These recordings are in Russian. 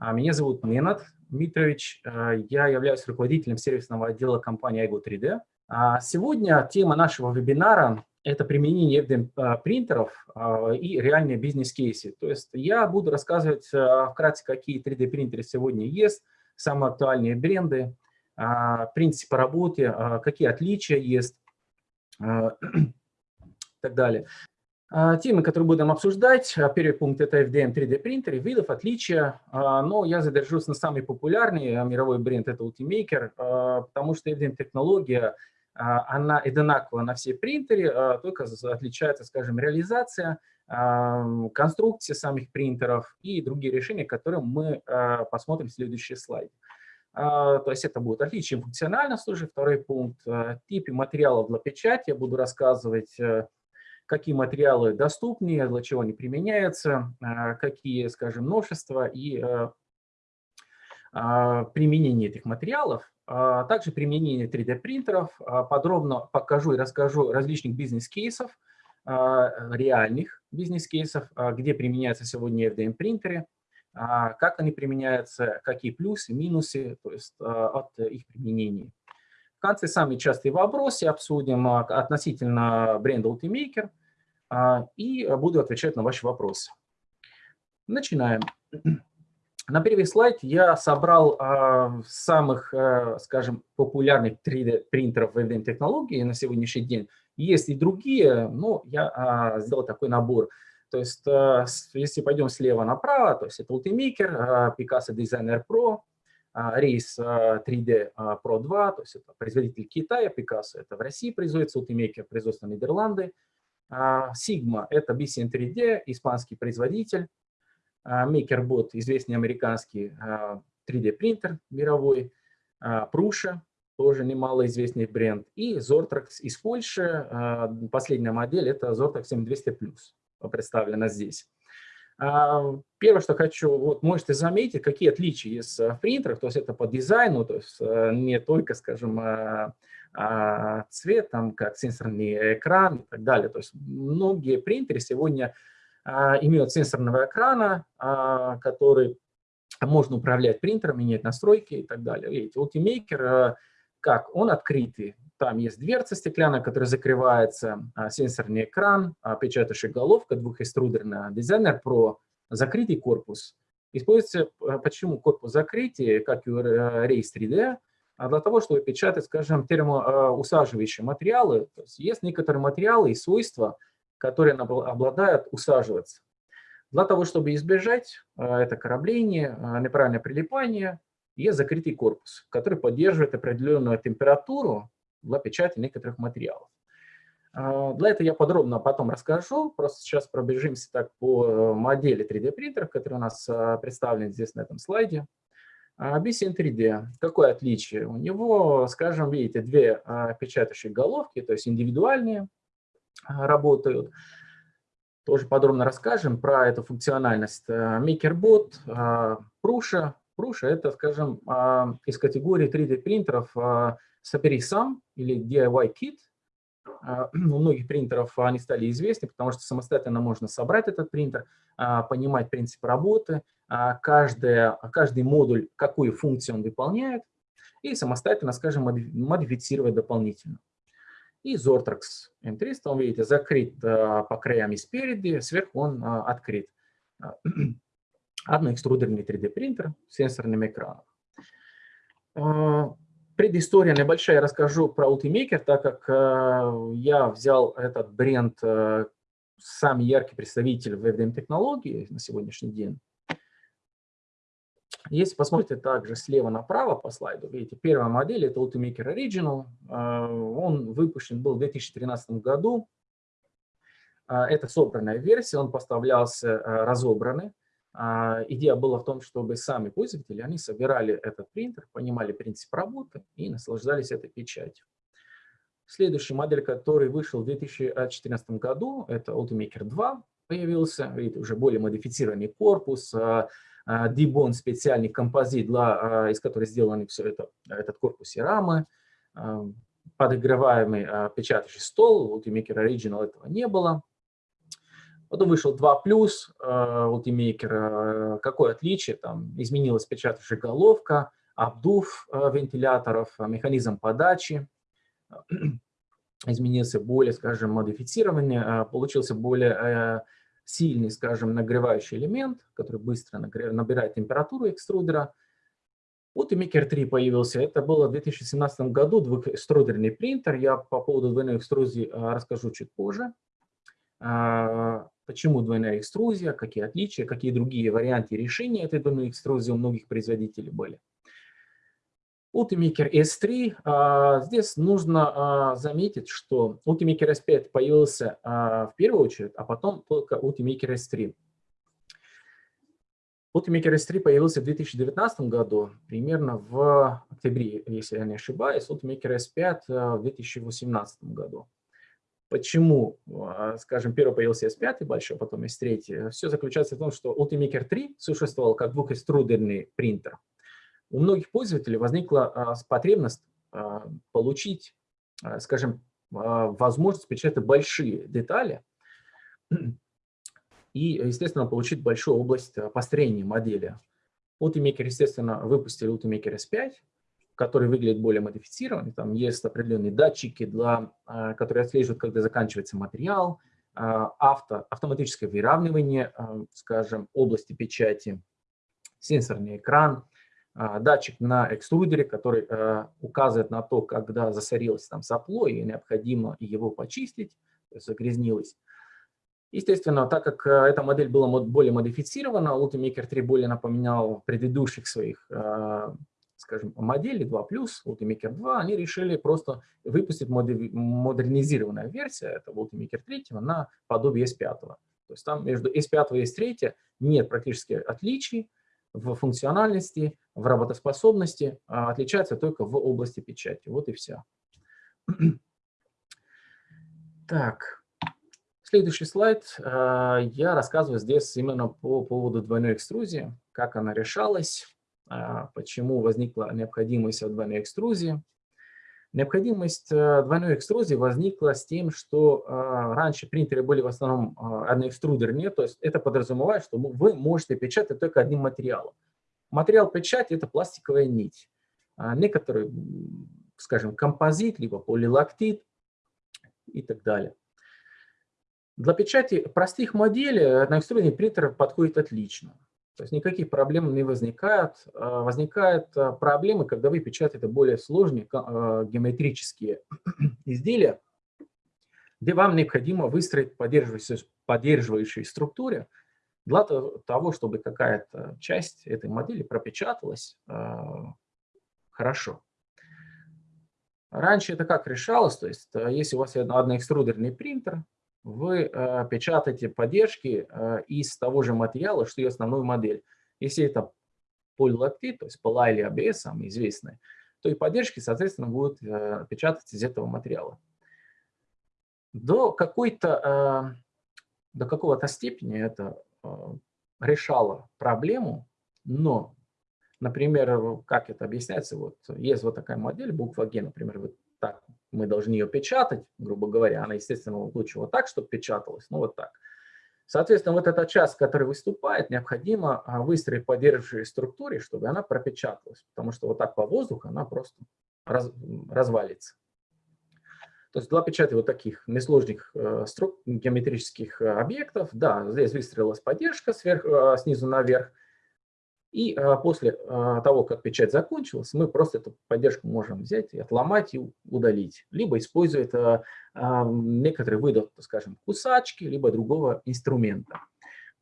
Меня зовут Ненат Митрович, я являюсь руководителем сервисного отдела компании iGo 3D. Сегодня тема нашего вебинара – это применение FDM-принтеров и реальные бизнес-кейсы. То есть я буду рассказывать вкратце, какие 3D-принтеры сегодня есть, самые актуальные бренды, принципы работы, какие отличия есть и так далее. А, темы, которые будем обсуждать, а, первый пункт – это FDM 3D принтеры, видов, отличия, а, но я задержусь на самый популярный мировой бренд – это Ultimaker, потому что FDM-технология, она одинакова на все принтеры, только отличается, скажем, реализация, конструкция самих принтеров и другие решения, которые мы посмотрим в следующий слайд. То есть это будет отличие функциональности уже, второй пункт, типы материалов для печати, я буду рассказывать какие материалы доступны, для чего они применяются, а, какие, скажем, множества и а, а, применение этих материалов, также применение 3D-принтеров. Подробно покажу и расскажу различных бизнес-кейсов, реальных бизнес-кейсов, где применяются сегодня FDM-принтеры, как они применяются, какие плюсы, минусы то есть, от их применения. В конце самые частые вопросы обсудим относительно бренда Ultimaker, а, и буду отвечать на ваши вопросы. Начинаем. На первый слайд я собрал а, самых, а, скажем, популярных 3D-принтеров в технологии на сегодняшний день. Есть и другие, но я сделал такой набор. То есть, если пойдем слева направо, то есть это Ultimaker, Picasso Designer Pro, Race 3D Pro 2, то есть это производитель Китая, Picasso это в России производится, Ultimaker производство Нидерланды, а, Sigma – это BCN 3D, испанский производитель. А, MakerBot – известный американский 3D-принтер а, мировой. Prusa – тоже немалоизвестный бренд. И Zortrax из Польши. Последняя модель – это Zortrax 7200+, представлена здесь. Первое, что хочу, вот можете заметить, какие отличия есть в принтерах, то есть это по дизайну, то есть не только, скажем, а, цвет, там, как сенсорный экран и так далее. То есть многие принтеры сегодня а, имеют сенсорного экрана, а, который можно управлять принтером, менять настройки и так далее. Видите, Ultimaker, как, он открытый. Там есть дверца стеклянная, которая закрывается, сенсорный экран, печатающая головка двухэкструдерная, дизайнер Pro, закрытый корпус. Используется, почему корпус закрытия, как и Race 3D, а для того, чтобы печатать, скажем, термоусаживающие материалы. То есть, есть некоторые материалы и свойства, которые обладают усаживаться. Для того, чтобы избежать а, это корабление, а, неправильное прилипание, есть закрытый корпус, который поддерживает определенную температуру для печати некоторых материалов. Для этого я подробно потом расскажу, просто сейчас пробежимся так по э, модели 3D принтеров, которые у нас представлены здесь на этом слайде. BCN 3D, какое отличие? У него, скажем, видите, две а, печатающие головки, то есть индивидуальные а, работают. Тоже подробно расскажем про эту функциональность. MakerBot, Prusa. Prusa – это, скажем, а, из категории 3D принтеров собери сам или DIY Kit. У многих принтеров они стали известны, потому что самостоятельно можно собрать этот принтер, понимать принцип работы, а, каждая, каждый модуль, какую функцию он выполняет, и самостоятельно, скажем, модифицировать дополнительно. И Zortrax M300, он, видите, закрыт а, по краям и спереди, сверху он а, открыт. Одноэкструдерный 3D-принтер с сенсорным экраном. Предыстория небольшая, я расскажу про Ultimaker, так как я взял этот бренд, самый яркий представитель в FDM-технологии на сегодняшний день. Если посмотрите также слева направо по слайду, видите, первая модель – это Ultimaker Original. А, он выпущен был в 2013 году. А, это собранная версия, он поставлялся а, разобранный. Идея была в том, чтобы сами пользователи, они собирали этот принтер, понимали принцип работы и наслаждались этой печатью. Следующая модель, который вышел в 2014 году, это Ultimaker 2 появился, видите, уже более модифицированный корпус, Дибон специальный композит, для, а, из которого сделаны все это, этот корпус и рамы, а, подогреваемый а, печатающий стол, Ultimaker Original этого не было. Потом вышел 2+, Ultimaker. Какое отличие? Там изменилась печатающая головка, обдув вентиляторов, механизм подачи изменился более, скажем, модифицированный, получился более сильный, скажем, нагревающий элемент, который быстро набирает температуру экструдера. Вот и Maker 3 появился. Это было в 2017 году, двухэкструдерный принтер. Я по поводу двойной экструзии а, расскажу чуть позже. А, почему двойная экструзия, какие отличия, какие другие варианты решения этой двойной экструзии у многих производителей были. Ultimaker S3. А, здесь нужно заметить, что Ultimaker S5 появился в первую очередь, а потом только Ultimaker S3. Ultimaker S3 появился в 2019 году, примерно в октябре, если я не ошибаюсь, Ultimaker S5 э, в 2018 году. Почему, скажем, первый появился S5 большой, потом S3? Все заключается в том, что Ultimaker 3 существовал как двухэкструдерный принтер. У многих пользователей возникла э, потребность получить, скажем, возможность печатать большие детали, и, естественно, получить большую область построения модели. Ultimaker, естественно, выпустили Ultimaker S5, который выглядит более модифицированный. Там есть определенные датчики, для, которые отслеживают, когда заканчивается материал, авто, автоматическое выравнивание, скажем, области печати, сенсорный экран, датчик на экструдере, который указывает на то, когда засорилось там сопло и необходимо его почистить, загрязнилось. Естественно, так как э, эта модель была более модифицирована, Ultimaker 3 более напоминал предыдущих своих, э, скажем, моделей 2+, Ultimaker 2, они решили просто выпустить модернизированная версия этого Ultimaker 3 на подобие S5. То есть там между S5 и S3 нет практически отличий в функциональности, в работоспособности, а отличается только в области печати. Вот и все. Так. Следующий слайд. А, я рассказываю здесь именно по поводу двойной экструзии, как она решалась, а, почему возникла необходимость двойной экструзии. Необходимость э, двойной экструзии возникла с тем, что а, раньше принтеры были в основном одноэкструдерные, то есть это подразумевает, что вы можете печатать только одним материалом. Материал печати – это пластиковая нить. Некоторые, скажем, композит, либо полилактит и так далее. Для печати простых моделей одноэкструдный принтер подходит отлично. То есть никаких проблем не возникает. А, возникают а, проблемы, когда вы печатаете более сложные а, геометрические изделия, где вам необходимо выстроить поддерживающую, поддерживающую структуру для того, чтобы какая-то часть этой модели пропечаталась хорошо. Раньше это как решалось? То есть если у вас одноэкструдерный принтер, вы э, печатаете поддержки э, из того же материала, что и основную модель. Если это полилактит, то есть пола или ABS, самые известные, то и поддержки, соответственно, будут э, печататься из этого материала. До какой-то, э, до какого-то степени это э, решало проблему, но, например, как это объясняется, вот есть вот такая модель, буква Г, например, вот так мы должны ее печатать, грубо говоря, она, естественно, лучше вот так, чтобы печаталась, ну вот так. Соответственно, вот эта часть, которая выступает, необходимо а, выстроить поддерживающей структуре, чтобы она пропечаталась, потому что вот так по воздуху она просто раз, развалится. То есть для печати вот таких несложных э, струк, геометрических э, объектов, да, здесь выстроилась поддержка сверху, э, снизу наверх, и а, после а, того, как печать закончилась, мы просто эту поддержку можем взять и отломать и удалить. Либо использовать а, некоторые виды, скажем, кусачки, либо другого инструмента.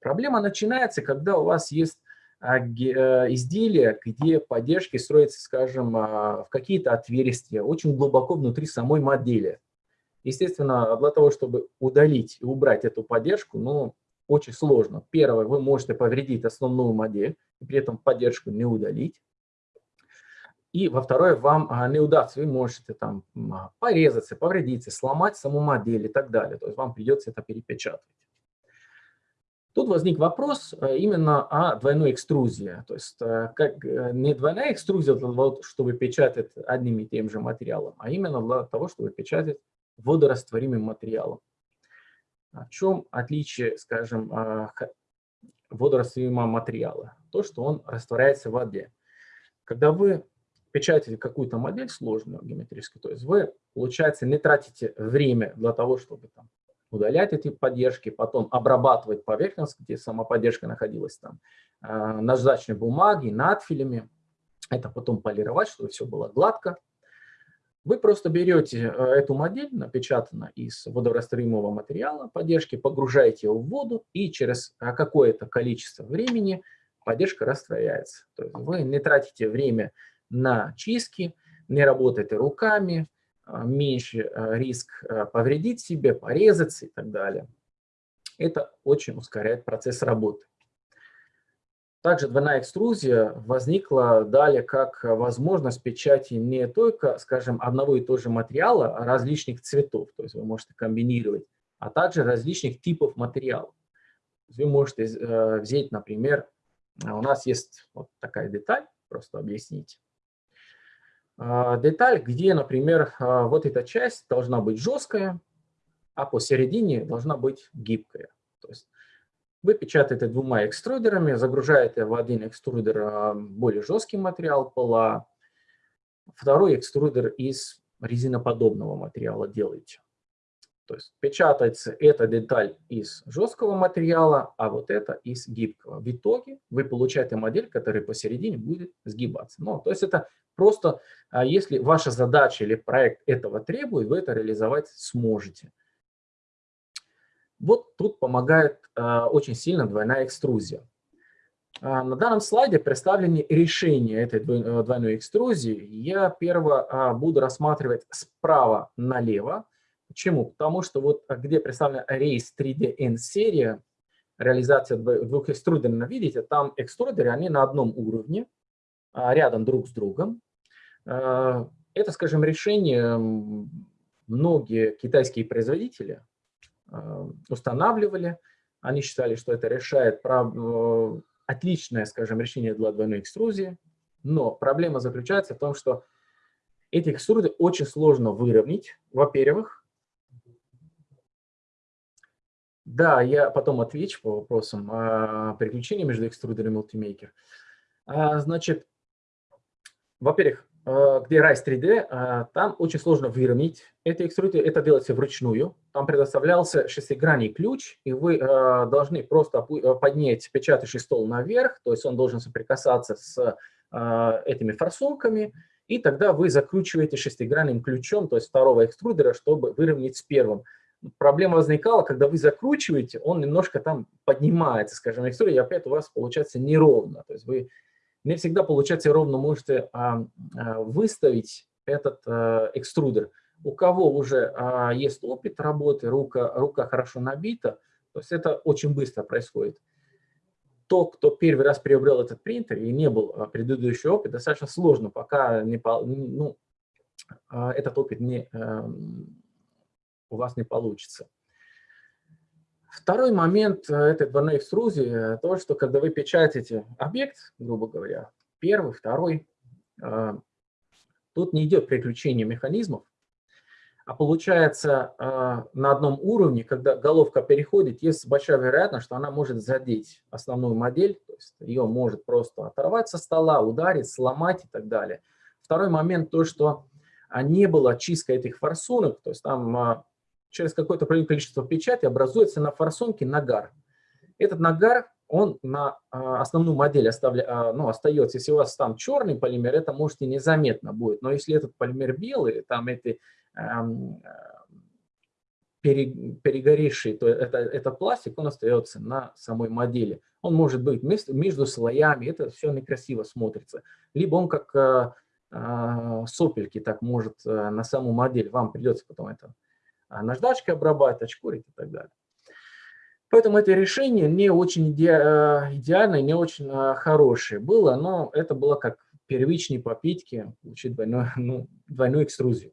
Проблема начинается, когда у вас есть изделия, где поддержки строятся, скажем, в какие-то отверстия, очень глубоко внутри самой модели. Естественно, для того, чтобы удалить и убрать эту поддержку, ну, очень сложно. Первое, вы можете повредить основную модель, и при этом поддержку не удалить. И во второе, вам а, не удастся, вы можете там а, порезаться, повредиться, сломать саму модель и так далее. То есть вам придется это перепечатать. Тут возник вопрос а, именно о двойной экструзии. То есть как, э, не двойная экструзия для того, чтобы печатать одним и тем же материалом, а именно для того, чтобы печатать водорастворимым материалом. В чем отличие, скажем, водорастворимого материала? То, что он растворяется в воде. Когда вы печатаете какую-то модель сложную геометрическую, то есть вы, получается, не тратите время для того, чтобы там, удалять эти поддержки, потом обрабатывать поверхность, где сама поддержка находилась там, э, наждачной бумаги, надфилями, это потом полировать, чтобы все было гладко. Вы просто берете э, эту модель, напечатанную из водорастворимого материала поддержки, погружаете ее в воду, и через э, какое-то количество времени поддержка растворяется. То есть вы не тратите время на чистки, не работаете руками, а, меньше риск повредить себе, порезаться и так далее. Это очень ускоряет процесс работы. Также двойная экструзия возникла далее как возможность печати не только, скажем, одного и того же материала, а различных цветов, то есть вы можете комбинировать, а также различных типов материалов. Вы можете э, взять, например, у нас есть вот такая деталь, просто объяснить. А, деталь, где, например, вот эта часть должна быть жесткая, а посередине должна быть гибкая. То есть вы печатаете двумя экструдерами, загружаете в один экструдер а, более жесткий материал пола, второй экструдер из резиноподобного материала делаете. То есть печатается эта деталь из жесткого материала, а вот это из гибкого. В итоге вы получаете модель, которая посередине будет сгибаться. Ну, то есть это просто, а, если ваша задача или проект этого требует, вы это реализовать сможете. Вот тут помогает э, очень сильно двойная экструзия. Э, на данном слайде представлены решения этой двойной экструзии. Я первое э, буду рассматривать справа налево, Почему? Потому что вот а, где представлена рейс 3D серия, реализация двух экструдеров, видите, там экструдеры, они на одном уровне, а, рядом друг с другом. А, это, скажем, решение многие китайские производители устанавливали. Они считали, что это решает э, отличное, скажем, решение для двойной экструзии. Но проблема заключается в том, что эти экструды очень сложно выровнять, во-первых, Да, я потом отвечу по вопросам о переключении между экструдером и мультимейкер. А, значит, во-первых, где Rise 3D, а, там очень сложно выровнять эти экструдеры, это делается вручную. Там предоставлялся шестигранный ключ, и вы должны просто поднять печатающий стол наверх, то есть он должен соприкасаться с этими форсунками, и тогда вы закручиваете шестигранным ключом, то есть второго экструдера, чтобы выровнять с первым проблема возникала, когда вы закручиваете, он немножко там поднимается, скажем, история, и опять у вас получается неровно. То есть вы не всегда получается ровно можете а, а, выставить этот а, экструдер. У кого уже есть опыт работы, рука, рука хорошо набита, то есть это очень быстро происходит. То, кто первый раз приобрел этот принтер и не был предыдущий опыт, достаточно сложно, пока не, ну, этот опыт не, эм, у вас не получится. Второй момент э, этой двойной экструзии, то, что когда вы печатаете объект, грубо говоря, первый, второй, э, тут не идет приключение механизмов, а получается э, на одном уровне, когда головка переходит, есть большая вероятность, что она может задеть основную модель, то есть ее может просто оторвать со стола, ударить, сломать и так далее. Второй момент то, что не было чистка этих форсунок, то есть там через какое-то определенное количество печати образуется на форсунке нагар. Этот нагар, он на а, основную модель оставля, а, ну, остается. Если у вас там черный полимер, это может и незаметно будет. Но если этот полимер белый, там эти эм, перегоревший, то это, этот пластик, он остается на самой модели. Он может быть между, слоями, это все некрасиво смотрится. Либо он как э, сопельки так может э, на саму модель, вам придется потом это а, наждачкой обрабатывать, очкурить и так далее. Поэтому это решение не очень иде э, идеальное, не очень э, хорошее было, но это было как первичные попытки получить двойную, ну, двойную экструзию.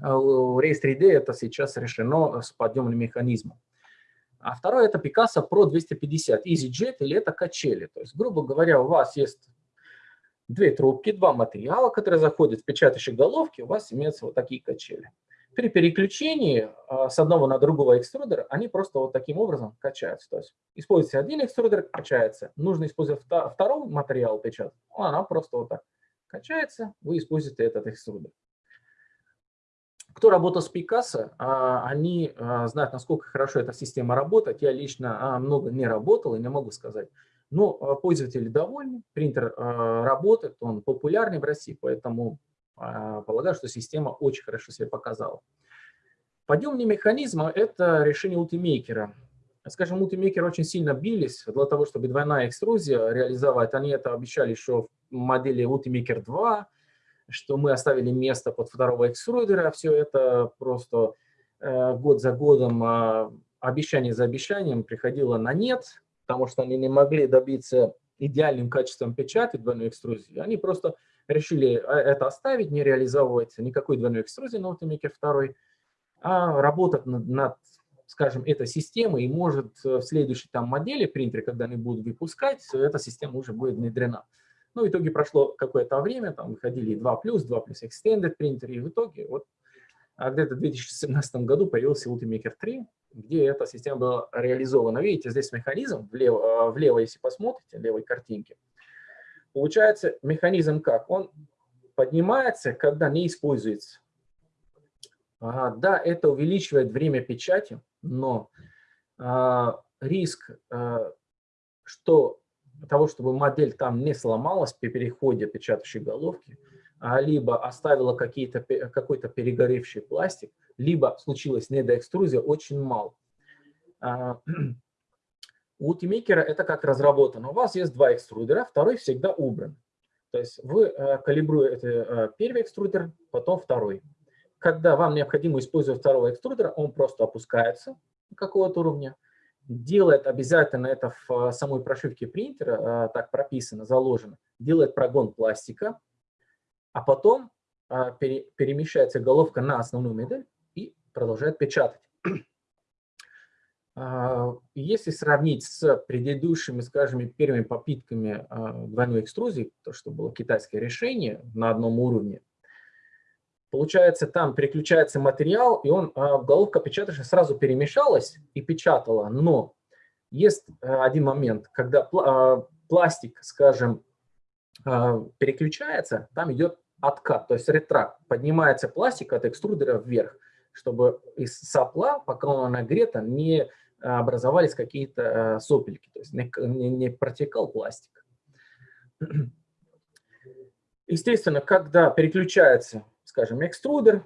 А Race 3D это сейчас решено с подъемным механизмом. А второе это Picasso Pro 250 EasyJet или это качели. То есть, грубо говоря, у вас есть две трубки, два материала, которые заходят в печатающие головки, у вас имеются вот такие качели. При переключении с одного на другого экструдера они просто вот таким образом качаются. То есть используется один экструдер, качается. Нужно использовать второй материал печатать, она просто вот так качается, вы используете этот экструдер. Кто работал с Picasso, а, они а, знают, насколько хорошо эта система работает. Я лично а, много не работал и не могу сказать. Но пользователи довольны, принтер работает, он популярный в России, поэтому полагаю, что система очень хорошо себя показала. Подъемный механизм – это решение ультимейкера. Скажем, мультимейкеры очень сильно бились для того, чтобы двойная экструзия реализовать. Они это обещали еще в модели Ultimaker 2, что мы оставили место под второго экструдера. Все это просто э, год за годом, э, обещание за обещанием приходило на нет, потому что они не могли добиться идеальным качеством печати двойной экструзии. Они просто решили э, это оставить, не реализовывать никакой двойной экструзии на Ultimaker 2, а работать над, над скажем, этой системой, и может в следующей там модели принтере, когда они будут выпускать, эта система уже будет внедрена. Ну, в итоге прошло какое-то время, там выходили 2+, 2+, Extended принтер, и в итоге вот а где-то в 2017 году появился Ultimaker 3, где эта система была реализована. Видите, здесь механизм, влево, влево если посмотрите, левой картинки, получается механизм как? Он поднимается, когда не используется. А, да, это увеличивает время печати, но а, риск, а, что того, чтобы модель там не сломалась при переходе печатающей головки, а, либо оставила какой-то перегоревший пластик, либо случилась недоэкструзия, очень мало. У Ultimaker это как разработано. У вас есть два экструдера, второй всегда убран. То есть вы э, калибруете э, первый экструдер, потом второй. Когда вам необходимо использовать второго экструдера, он просто опускается какого-то уровня, делает обязательно это в э, самой прошивке принтера, так прописано, заложено, делает прогон пластика, а потом перемещается головка на основную модель и продолжает печатать. Если сравнить с предыдущими, скажем, первыми попытками двойной экструзии, то, что было китайское решение на одном уровне, Получается, там переключается материал, и он, а, головка печатающая сразу перемешалась и печатала. Но есть а, один момент, когда а, пластик, скажем, переключается, там идет откат, то есть ретракт. Поднимается пластик от экструдера вверх, чтобы из сопла, пока он нагрета, не образовались какие-то сопельки, то есть не, не, протекал пластик. Естественно, когда переключается скажем, экструдер,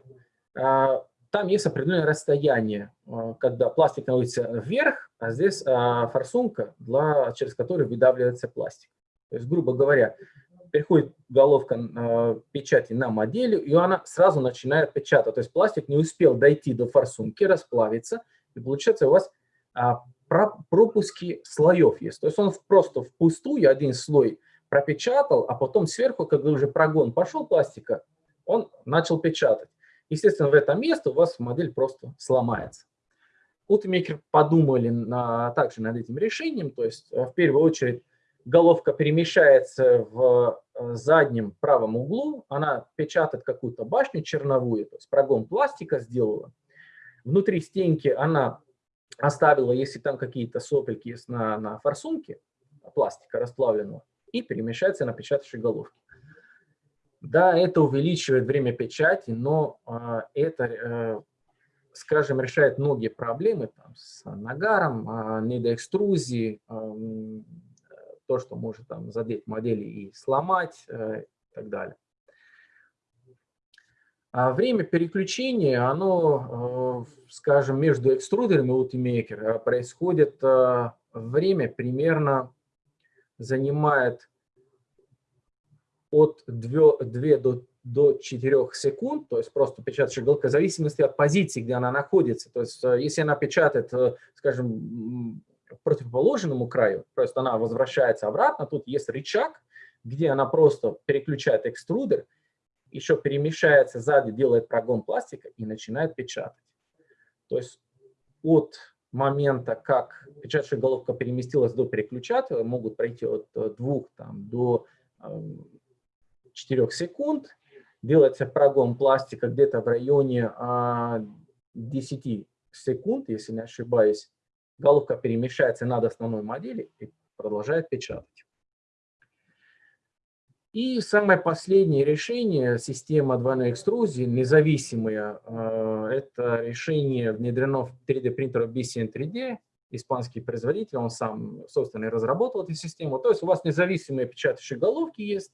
а, там есть определенное расстояние, когда пластик находится вверх, а здесь форсунка, для, через которую выдавливается пластик. То есть, грубо говоря, переходит головка печати на модель, и она сразу начинает печатать. То есть пластик не успел дойти до форсунки, расплавиться, и получается у вас пропуски слоев есть. То есть он просто впустую один слой пропечатал, а потом сверху, когда уже прогон пошел пластика, он начал печатать. Естественно, в это место у вас модель просто сломается. Ultimaker подумали на, также над этим решением, то есть э, в первую очередь головка перемещается в э, заднем правом углу, она печатает какую-то башню черновую, то есть прогон пластика сделала. Внутри стенки она оставила, если там какие-то сопельки есть на, на форсунке пластика расплавленного, и перемещается на печатающей головке. Да, это увеличивает время печати, но а, это, э, скажем, решает многие проблемы там, с нагаром, а, недоэкструзией, а, то, что может там, задеть модели и сломать э, и так далее. А время переключения, оно, э, скажем, между экструдерами Ultimaker происходит, время примерно занимает от 2, 2 до, до 4 секунд, то есть просто печатающая голка, в зависимости от позиции, где она находится. То есть э, если она печатает, э, скажем, противоположному краю, то есть она возвращается обратно, тут есть рычаг, где она просто переключает экструдер, еще перемещается сзади, делает прогон пластика и начинает печатать. То есть от момента, как печатающая головка переместилась до переключателя, могут пройти от 2 там, до 4 секунд. делается прогон пластика где-то в районе 10 секунд, если не ошибаюсь, головка перемещается над основной модели и продолжает печатать. И самое последнее решение, система двойной экструзии, независимая, э, это решение внедрено в 3D принтер BCN 3D, испанский производитель, он сам, собственно, и разработал эту систему. То есть у вас независимые печатающие головки есть,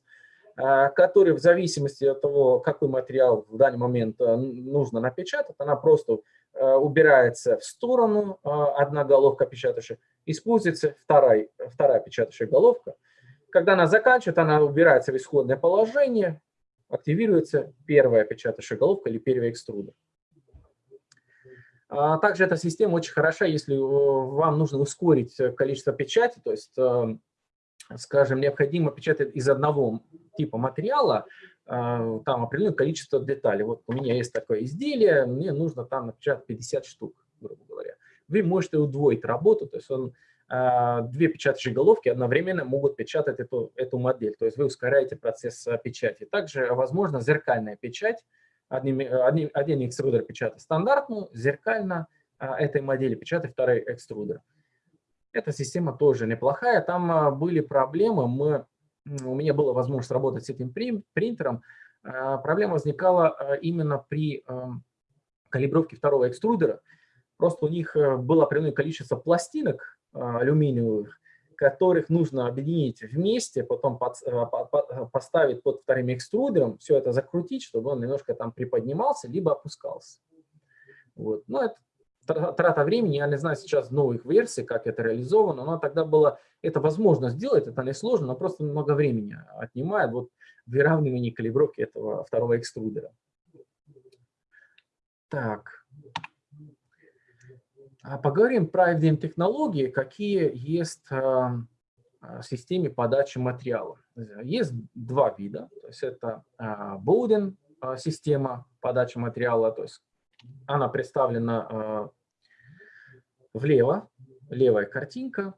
э, которые в зависимости от того, какой материал в данный момент э, нужно напечатать, она просто убирается в сторону, одна головка печатающая, используется вторая, вторая печатающая головка – когда она заканчивает, она убирается в исходное положение, активируется первая печатающая головка или первый экструдер. А также эта система очень хороша, если э, вам нужно ускорить количество печати, то есть, э, скажем, необходимо печатать из одного типа материала, э, там определенное количество деталей. Вот у меня есть такое изделие, мне нужно там напечатать 50 штук, грубо говоря. Вы можете удвоить работу, то есть он а, две печатающие головки одновременно могут печатать эту, эту модель. То есть вы ускоряете процесс а, печати. Также возможно зеркальная печать. Один, один, один экструдер печатает стандартную, зеркально этой модели печатает второй экструдер. Эта система тоже неплохая. Там были проблемы. Мы, у меня была возможность работать с этим принтером. Проблема возникала именно при калибровке второго экструдера. Просто у них было определенное количество пластинок, а, алюминиевых, которых нужно объединить вместе, потом под, а, под, поставить под вторым экструдером, все это закрутить, чтобы он немножко там приподнимался, либо опускался. Вот. Но это трата времени, я не знаю сейчас новых версий, как это реализовано, но тогда было, это возможно сделать, это не сложно, но просто много времени отнимает вот выравнивание калибровки этого второго экструдера. Так. А поговорим про FDM-технологии, какие есть а, в системе подачи материала. Есть два вида. То есть это Bowden а, система подачи материала, то есть она представлена влево, левая картинка.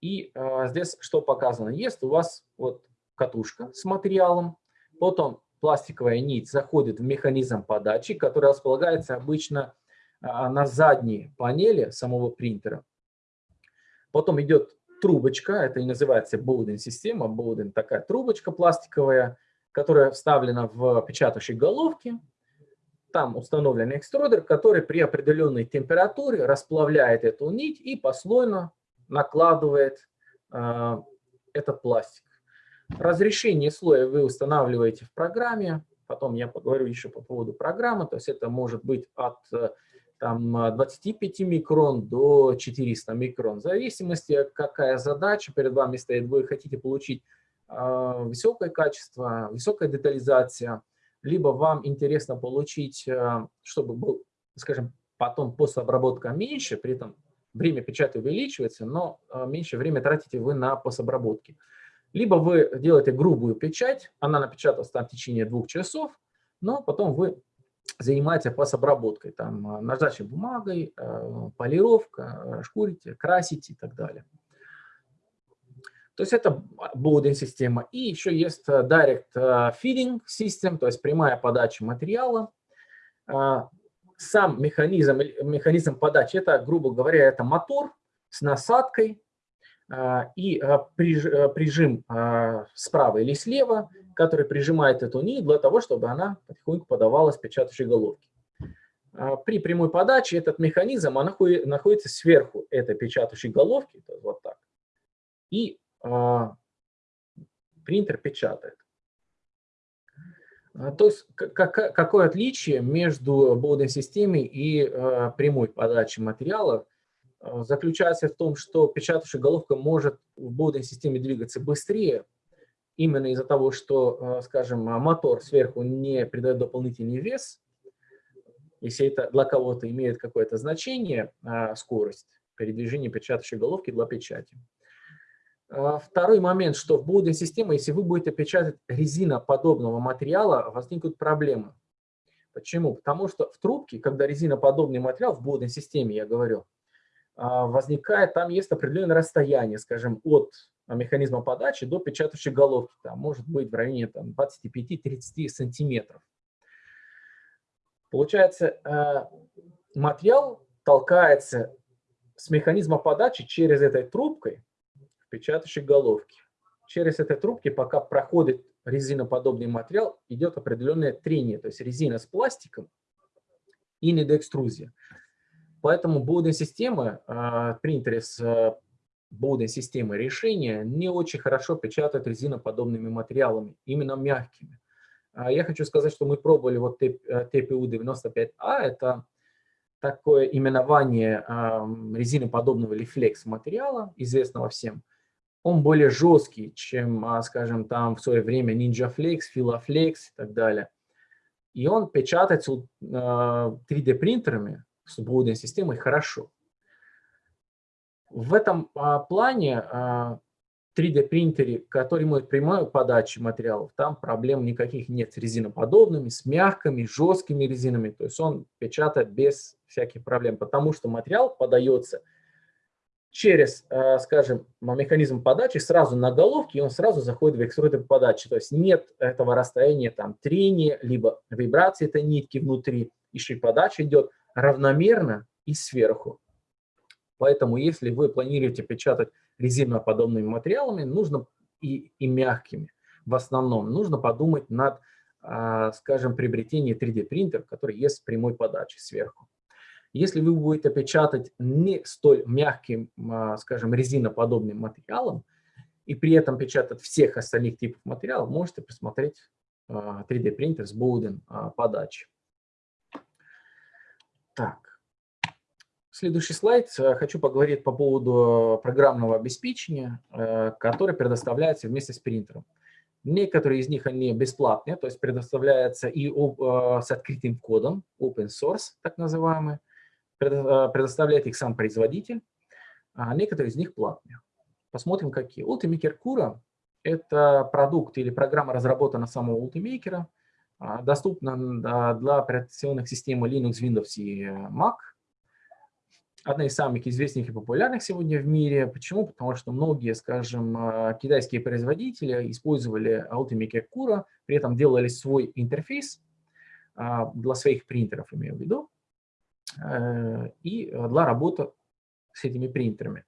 И здесь что показано? Есть у вас вот катушка с материалом, потом пластиковая нить заходит в механизм подачи, который располагается обычно а, на задней панели самого принтера. Потом идет трубочка, это и называется Bowden система. Bowden такая трубочка пластиковая, которая вставлена в печатающей головке. Там установлен экструдер, который при определенной температуре расплавляет эту нить и послойно накладывает э, этот пластик. Разрешение слоя вы устанавливаете в программе. Потом я поговорю еще по поводу программы. То есть это может быть от там, 25 микрон до 400 микрон, в зависимости, какая задача перед вами стоит. Вы хотите получить э, высокое качество, высокая детализация, либо вам интересно получить, э, чтобы был, скажем, потом постобработка меньше, при этом время печати увеличивается, но э, меньше время тратите вы на постобработки. Либо вы делаете грубую печать, она напечаталась там в течение двух часов, но потом вы занимается пособработкой, там, а, наждачей бумагой, э, полировка, э, шкурите, красите и так далее. То есть это Bowden система. И еще есть э, Direct Feeding System, то есть прямая подача материала. Сам механизм, механизм подачи, это, грубо говоря, это мотор с насадкой и прижим справа или слева который прижимает эту нить для того, чтобы она потихоньку подавалась печатающей головке. При прямой подаче этот механизм находится сверху этой печатающей головки, вот так, и принтер печатает. А, то есть какое отличие между Bowden системой и прямой подачей материала заключается в том, что печатающая головка может в Bowden системе двигаться быстрее, именно из-за того, что, скажем, мотор сверху не придает дополнительный вес, если это для кого-то имеет какое-то значение, а, скорость передвижения печатающей головки для печати. А, второй момент, что в Bowden системе, если вы будете печатать резиноподобного материала, возникнут проблемы. Почему? Потому что в трубке, когда резиноподобный материал, в Bowden системе, я говорю, а, возникает, там есть определенное расстояние, скажем, от механизма подачи до печатающей головки. Там может быть в районе 25-30 сантиметров. Получается, э, материал толкается с механизма подачи через этой трубкой печатающей головке. Через этой трубки, пока проходит резиноподобный материал, идет определенное трение, то есть резина с пластиком и недоэкструзия. Поэтому болдинг системы, э, принтеры с э, болдинг системой решения не очень хорошо печатают резиноподобными материалами, именно мягкими. А я хочу сказать, что мы пробовали вот TPU-95A, а, это такое именование э, резиноподобного или флекс материала, известного всем. Он более жесткий, чем, э, скажем, там в свое время Ninja Flex, Filaflex и так далее. И он печатается э, 3D принтерами с блудной системой хорошо. В этом э, плане э, 3D принтере, который имеет прямую подачу материалов, там проблем никаких нет с резиноподобными, с мягкими, жесткими резинами. То есть он печатает без всяких проблем, потому что материал подается через, э, скажем, механизм подачи сразу на головке, и он сразу заходит в экструдер подачи. То есть нет этого расстояния там трения, либо вибрации этой нитки внутри, и подача идет равномерно и сверху. Поэтому если вы планируете печатать резиноподобными материалами, нужно и, и мягкими. В основном нужно подумать над, а, скажем, приобретением 3D принтера, который есть с прямой подачей сверху. Если вы будете печатать не столь мягким, а, скажем, резиноподобным материалом, и при этом печатать всех остальных типов материалов, можете посмотреть 3D а, принтер с Bowden подачи. Так. Следующий слайд. Э, хочу поговорить по поводу программного обеспечения, э, которое предоставляется вместе с принтером. Некоторые из них они бесплатные, то есть предоставляются и э, с открытым кодом, open source так называемый, предоставляет их сам производитель, а некоторые из них платные. Посмотрим, какие. Ultimaker Cura – это продукт или программа, разработана самого Ultimaker, доступна для операционных систем Linux, Windows и Mac – одна из самых известных и популярных сегодня в мире. Почему? Потому что многие, скажем, э, китайские производители использовали Ultimaker Cura, при этом делали свой интерфейс а, для своих принтеров, имею в виду, э, и для работы с этими принтерами.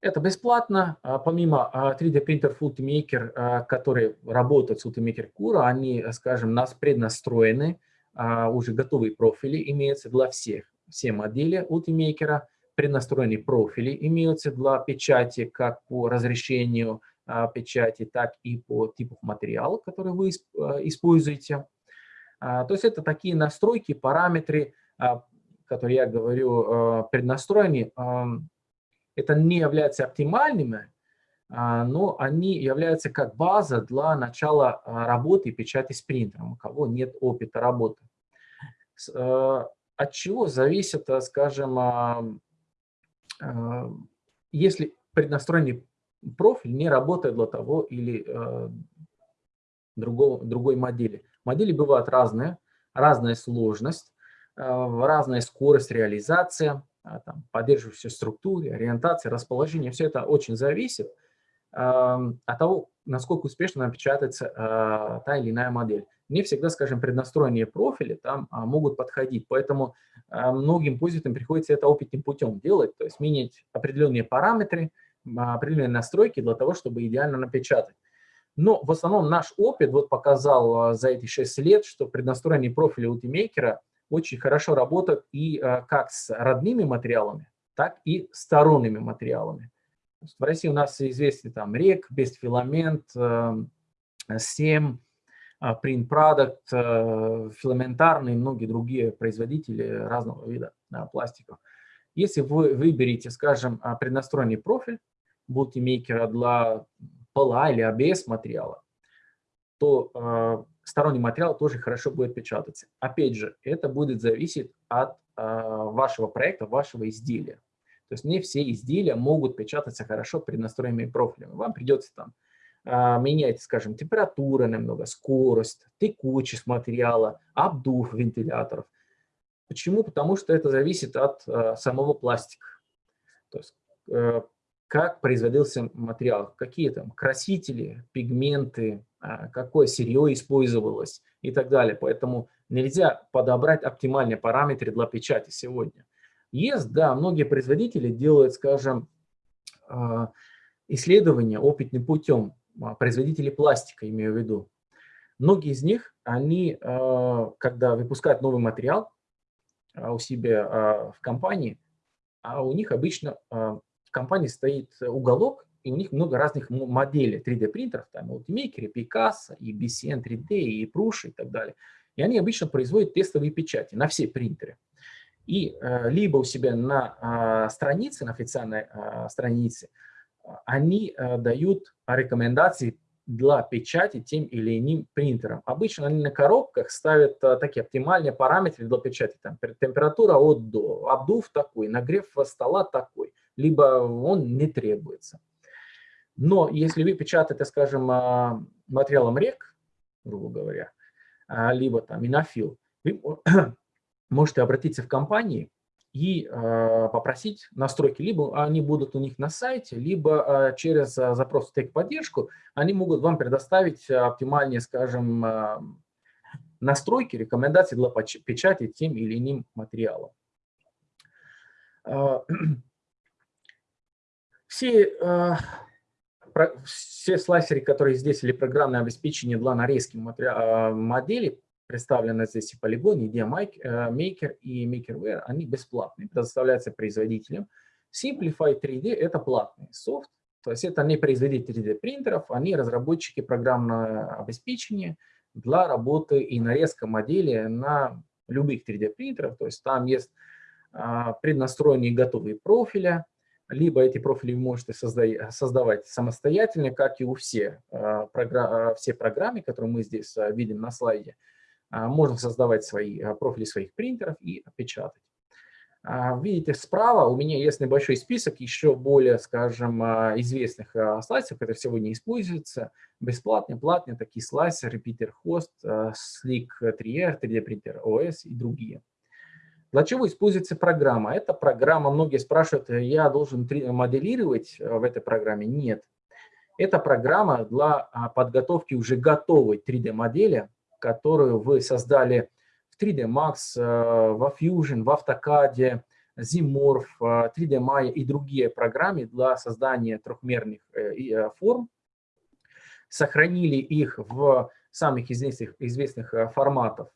Это бесплатно. А, помимо 3D принтеров Ultimaker, которые работают с Ultimaker Cura, они, скажем, нас преднастроены, а, уже готовые профили имеются для всех все модели Ultimaker, преднастроенные профили имеются для печати как по разрешению а, печати, так и по типу материала, который вы а, используете. А, то есть это такие настройки, параметры, а, которые я говорю, а, преднастроены. А, это не является оптимальными, а, но они являются как база для начала а, работы печати с принтером, у кого нет опыта работы. А, от чего зависит, э, скажем, а, а, если преднастроенный профиль не работает для того или э, другого, другой модели. Модели бывают разные, разная сложность, э, разная скорость реализации, там, поддерживающей структуры, ориентации, расположения. Все это очень зависит от того, насколько успешно напечатается та или иная модель не всегда, скажем, преднастроенные профили там а, могут подходить. Поэтому а, многим пользователям приходится это опытным путем делать, то есть менять определенные параметры, а, определенные настройки для того, чтобы идеально напечатать. Но в основном наш опыт вот показал за эти 6 лет, что преднастроенные профили Ultimaker очень хорошо работают и как с родными материалами, так и сторонними материалами. В России у нас известны там рек, бестфиламент, 7, а, Print Product, э, филаментарный и многие другие производители разного вида пластиков. Если вы выберете, скажем, а, преднастроенный профиль мультимейкера для ПЛА или ABS материала, то э, сторонний материал тоже хорошо будет печататься. Опять же, это будет зависеть от э, вашего проекта, вашего изделия. То есть не все изделия могут печататься хорошо преднастроенными профилями. Вам придется там а, менять, скажем, температура немного, скорость, текучесть материала, обдув вентиляторов. Почему? Потому что это зависит от а, самого пластика. То есть э, как производился материал, какие там красители, пигменты, а, какое сырье использовалось и так далее. Поэтому нельзя подобрать оптимальные параметры для печати сегодня. Есть, да, многие производители делают, скажем, а, исследования опытным путем, а, производители пластика, имею в виду. Многие из них, они, а, когда выпускают новый материал у себя в компании, а у них обычно в компании стоит уголок, и у них много разных моделей 3D принтеров, там Ultimaker, Picasso, и BCN 3D, и Prush и так далее. И они обычно производят тестовые печати на все принтеры. И э, либо у себя на э, странице, на официальной э, странице, они э, дают рекомендации для печати тем или иным принтером. Обычно они на коробках ставят э, такие оптимальные параметры для печати. Там, температура от до, обдув такой, нагрев стола такой, либо он не требуется. Но если вы печатаете, скажем, э, материалом рек, грубо говоря, э, либо там инофил, вы можете обратиться в компании и э, попросить настройки. Либо они будут у них на сайте, либо через запрос в техподдержку они могут вам предоставить оптимальные, скажем, настройки, рекомендации для печати тем или иным материалом. Все, все слайсеры, которые здесь, или программное обеспечение для нарезки модели, представлены здесь и Polygon, и Maker и MakerWare, они бесплатные, предоставляются производителям. Simplify 3D – это платный софт, то есть это не производители 3D принтеров, они разработчики программного обеспечения для работы и нарезка модели на любых 3D принтеров, то есть там есть а, преднастроенные готовые профили, либо эти профили вы можете создавать самостоятельно, как и у всех, а, а, все программы, которые мы здесь видим на слайде. А, можно создавать свои а, профили своих принтеров и печатать. А, видите, справа у меня есть небольшой список еще более, скажем, известных слайсов, которые сегодня используются. Бесплатные, платные, такие слайсеры, Repeater Host, Slick 3R, 3D Printer OS и другие. Для чего используется программа? Эта программа, многие спрашивают, я должен моделировать в этой программе? Нет. Это программа для подготовки уже готовой 3D-модели которую вы создали в 3D Max, э, во Fusion, в AutoCAD, Zimorph, 3D Maya и другие программы для создания трехмерных э, э, форм. Сохранили их в самых известных, известных форматах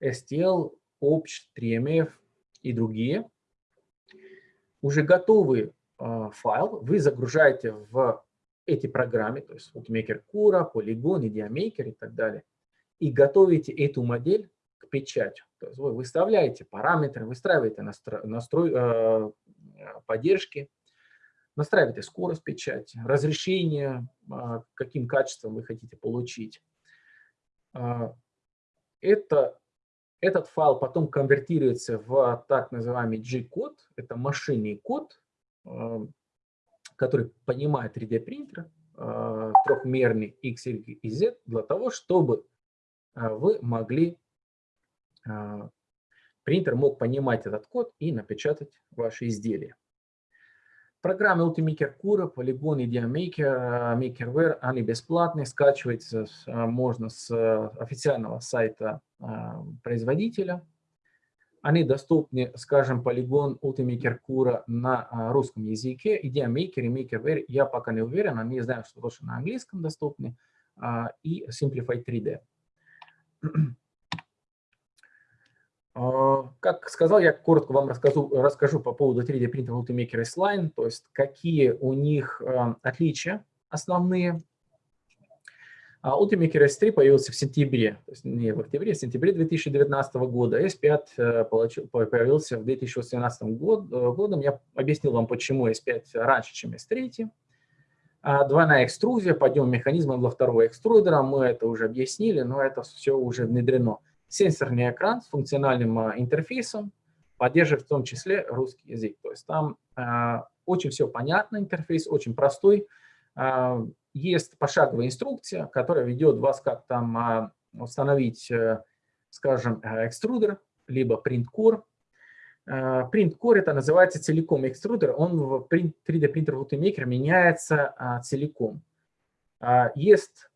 STL, OPCH, 3MF и другие. Уже готовый файл вы загружаете в эти программы, то есть Ultimaker Cura, Polygon, IdeaMaker и так далее, и готовите эту модель к печати. То есть вы выставляете параметры, выстраиваете настрой, настрой э, поддержки, настраиваете скорость печати, разрешение, э, каким качеством вы хотите получить. Э, это, этот файл потом конвертируется в так называемый G-код, это машинный код, э, который понимает 3D принтер, э, трехмерный X, Y и Z, для того, чтобы э, вы могли, э, принтер мог понимать этот код и напечатать ваши изделия. Программы Ultimaker Cura, Polygon, IdeaMaker, MakerWare, они бесплатные, скачиваются можно с официального сайта производителя. Они доступны, скажем, полигон Ultimaker Cura на а, русском языке. Идея Maker и MakerWare я пока не уверен, они знают, что тоже на английском доступны. А, и Simplify 3D. А, как сказал, я коротко вам расскажу, расскажу по поводу 3D принтера Ultimaker S-Line, то есть какие у них отличия основные а Ultimaker S3 появился в сентябре, то есть не в октябре, а в сентябре 2019 года. S5 э, получил, появился в 2018 год, э, годом. Я объяснил вам, почему S5 раньше, чем S3. А двойная экструзия, подъем механизма для второго экструдера, мы это уже объяснили, но это все уже внедрено. Сенсорный экран с функциональным э, интерфейсом, поддерживает в том числе русский язык. То есть там э, очень все понятно, интерфейс очень простой, есть пошаговая инструкция, которая ведет вас, как там а, установить, э, скажем, э, экструдер, либо принт-кор. Принт-кор это называется целиком экструдер, он в 3D принтер Ultimaker меняется а, целиком. А, есть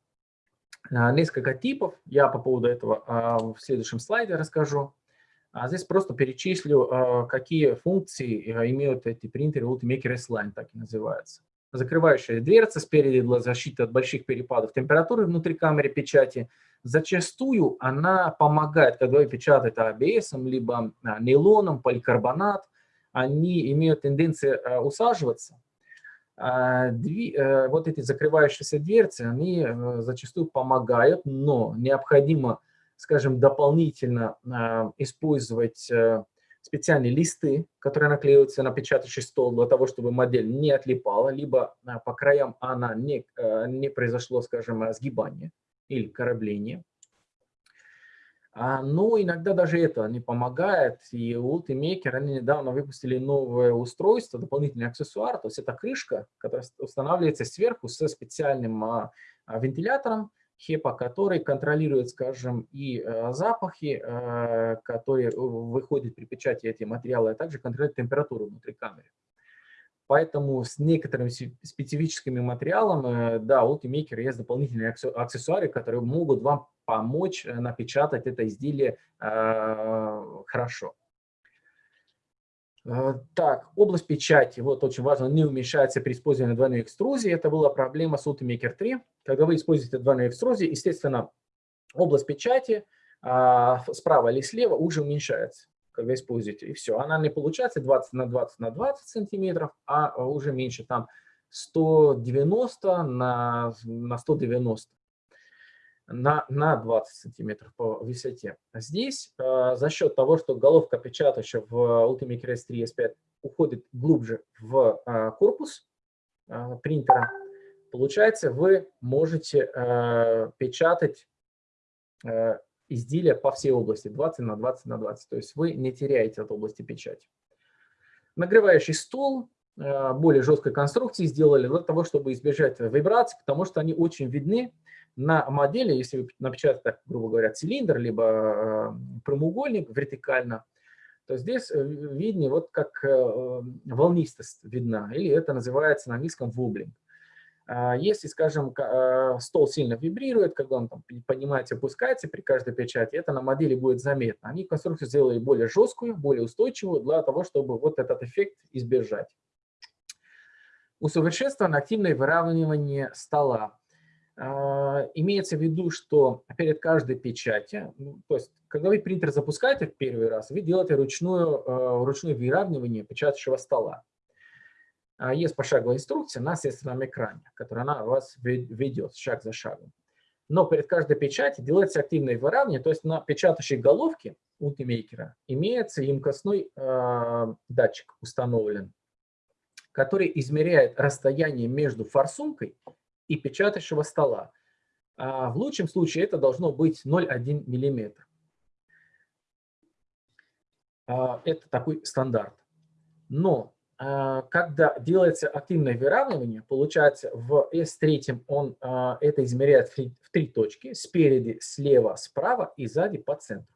несколько типов. Я по поводу этого в следующем слайде расскажу. Здесь просто перечислю, какие функции имеют эти принтеры Ultimaker S-Line, так и называются. Закрывающая дверца спереди для защиты от больших перепадов температуры внутри камеры печати. Зачастую она помогает, когда вы печатаете ABS, либо нейлоном, поликарбонат, они имеют тенденцию усаживаться, а, э, вот эти закрывающиеся дверцы, они э, зачастую помогают, но необходимо, скажем, дополнительно а, использовать э, специальные листы, которые наклеиваются на печатающий стол для того, чтобы модель не отлипала, либо а, по краям она не, не произошло, скажем, сгибание или корабление. А, но иногда даже это не помогает, и Ultimaker, они недавно выпустили новое устройство, дополнительный аксессуар, то есть это крышка, которая устанавливается сверху со специальным а, вентилятором HEPA, который контролирует, скажем, и запахи, которые выходят при печати этих материалов, а также контролирует температуру внутри камеры. Поэтому с некоторыми специфическими материалами, да, у Ultimaker есть дополнительные аксессуары, которые могут вам помочь э, напечатать это изделие э, хорошо. Э, так, область печати, вот очень важно, не уменьшается при использовании двойной экструзии. Это была проблема с Ultimaker 3. Когда вы используете двойную экструзию, естественно, область печати а, справа или слева уже уменьшается когда используете, и все. Она не получается 20 на 20 на 20 сантиметров, а уже меньше, там 190 на, на 190 на, на 20 сантиметров по высоте. Здесь э, за счет того, что головка печатающая в Ultimate Crest 3 S5 уходит глубже в э, корпус э, принтера, получается, вы можете э, печатать э, изделия по всей области 20 на 20 на 20. То есть вы не теряете от области печати. Нагревающий стол более жесткой конструкции сделали для того, чтобы избежать вибраций, потому что они очень видны на модели, если вы напечатаете, грубо говоря, цилиндр, либо э, прямоугольник вертикально, то здесь э, виднее вот как волнистость видна, или это называется на английском wobbling. А если, скажем, стол сильно вибрирует, когда он, там, понимаете, опускается при каждой печати, это на модели будет заметно. Они конструкцию сделали более жесткую, более устойчивую для того, чтобы вот этот эффект избежать. Усовершенствовано активное выравнивание стола. А, имеется в виду, что перед каждой печати, ну, то есть когда вы принтер запускаете в первый раз, вы делаете ручную, ручное выравнивание печатающего стола. А, есть пошаговая инструкция на средственном экране, которая она вас ведет шаг за шагом. Но перед каждой печатью делается активное выравнивание, то есть на печатающей головке Ultimaker имеется емкостной э, датчик установлен, который измеряет расстояние между форсункой и печатающего стола. А в лучшем случае это должно быть 0,1 мм. А, это такой стандарт. Но а, когда делается активное выравнивание, получается в S3 он а, это измеряет в три точки, спереди, слева, справа и сзади по центру.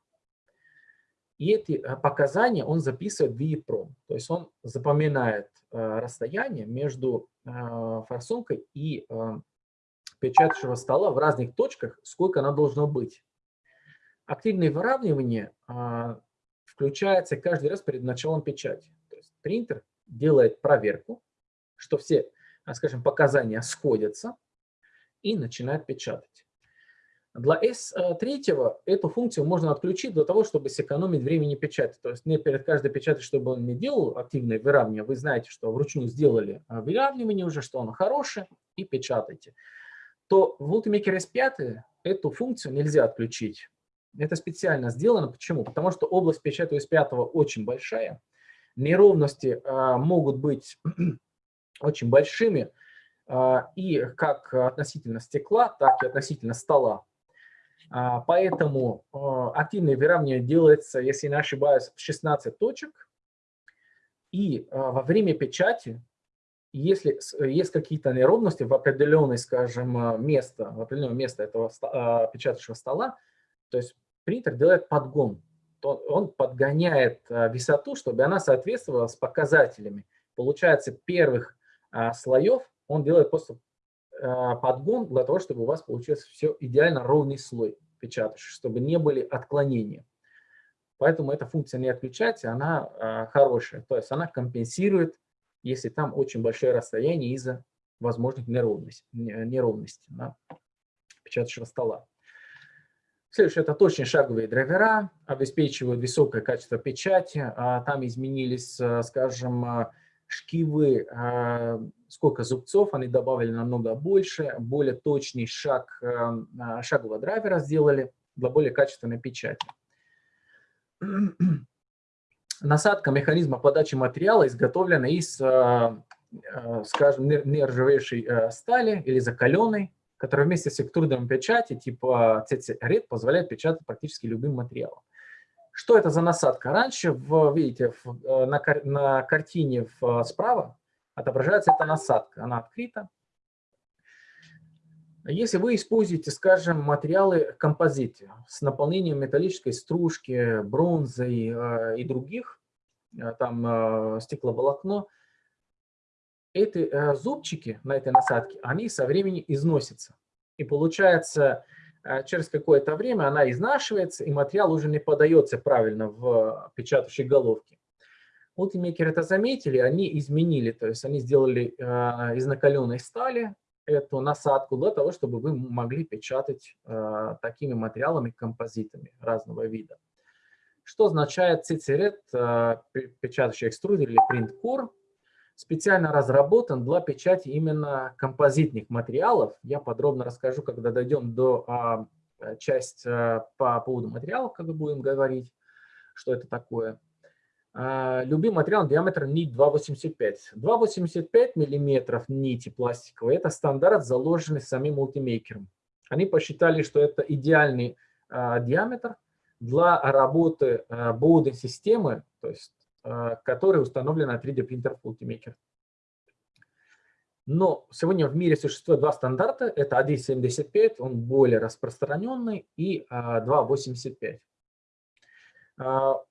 И эти а, показания он записывает в EEPROM, то есть он запоминает расстояние между форсункой и печатающего стола в разных точках, сколько оно должно быть. Активное выравнивание включается каждый раз перед началом печати. То есть принтер делает проверку, что все, скажем, показания сходятся и начинает печатать. Для S3 эту функцию можно отключить для того, чтобы сэкономить времени печати. То есть не перед каждой печатью, чтобы он не делал активное выравнивание. Вы знаете, что вручную сделали а, выравнивание уже, что оно хорошее, и печатайте. То в Ultimaker S5 эту функцию нельзя отключить. Это специально сделано. Почему? Потому что область печати S5 очень большая неровности а, могут быть очень большими, и как относительно стекла, так и относительно стола. А, поэтому активное выравнивание делается, если не ошибаюсь, в 16 точек. И во время печати, если есть какие-то неровности в определенное, скажем, место, в определенное место этого печатающего стола, то есть принтер делает подгон он подгоняет высоту, чтобы она соответствовала с показателями. Получается, первых слоев он делает просто подгон для того, чтобы у вас получился все идеально ровный слой печатающий, чтобы не были отклонения. Поэтому эта функция не отключать, она хорошая. То есть она компенсирует, если там очень большое расстояние из-за возможных неровностей, неровностей на печатающего стола. Следующее – это точные шаговые драйвера, обеспечивают высокое качество печати. А, там изменились, а, скажем, шкивы, сколько зубцов, они добавили намного больше, более точный шаг шагового драйвера сделали для более качественной печати. Насадка механизма подачи материала изготовлена из, скажем, нержавеющей стали или закаленной который вместе с экструдером печати типа CC-RED позволяет печатать практически любым материалом. Что это за насадка? Раньше, в, видите, в, э, на, на картине в, справа отображается эта насадка. Она открыта. Если вы используете, скажем, материалы композиты с наполнением металлической стружки, бронзы э, и других, э, там э, стекловолокно, эти э, зубчики на этой насадке, они со временем износятся. И получается, э, через какое-то время она изнашивается, и материал уже не подается правильно в печатающей головке. Ultimaker это заметили, они изменили, то есть они сделали э, из накаленной стали эту насадку для того, чтобы вы могли печатать э, такими материалами, композитами разного вида. Что означает CCRED, э, печатающий экструдер или core? Специально разработан для печати именно композитных материалов. Я подробно расскажу, когда дойдем до а, часть а, по поводу материалов, когда будем говорить, что это такое. А, любимый материал диаметр нить 2,85. 2,85 мм нити пластиковой – это стандарт, заложенный самим мультимейкером. Они посчитали, что это идеальный а, диаметр для работы а, боудинг системы, то есть Э, который установлен на 3D принтер Ultimaker. Но сегодня в мире существует два стандарта. Это 1.75, он более распространенный, и 2.85. А,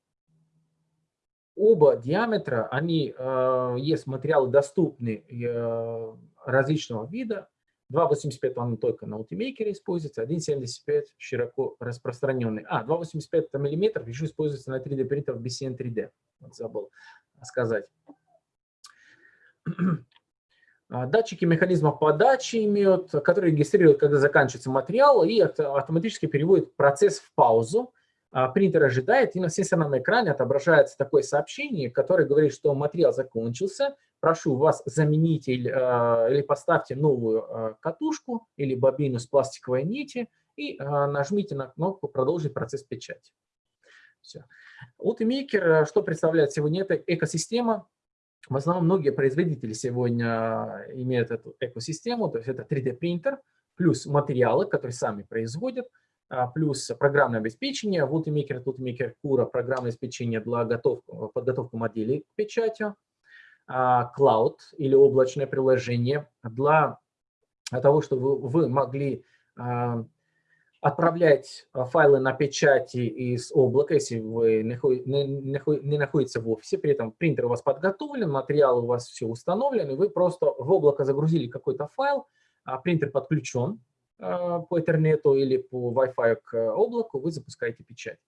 оба диаметра, они, э, есть материалы доступны э, различного вида, 2.85 он только на Ultimaker используется, 1.75 широко распространенный. А, 2.85 мм еще используется на 3D принтерах BCN 3D. Вот забыл сказать. А, датчики механизмов подачи имеют, которые регистрируют, когда заканчивается материал, и автоматически переводят процесс в паузу. А, принтер ожидает, и на сенсорном экране отображается такое сообщение, которое говорит, что материал закончился, прошу вас заменить или, а, или поставьте новую а, катушку или бобину с пластиковой нити и нажмите на кнопку «Продолжить процесс печати». Все. Ultimaker, что представляет сегодня? Это экосистема. В основном многие производители сегодня имеют эту экосистему, то есть это 3D-принтер, плюс материалы, которые сами производят – плюс программное обеспечение, в Ultimaker, Ultimaker Cura программное обеспечение для готовку, подготовки моделей к печати, а, Cloud или облачное приложение для того, чтобы вы могли а, отправлять файлы на печати из облака, если вы не находитесь в офисе, при этом принтер у вас подготовлен, материал у вас все установлен, и вы просто в облако загрузили какой-то файл, принтер подключен, а, по интернету или по Wi-Fi к облаку, вы запускаете печать.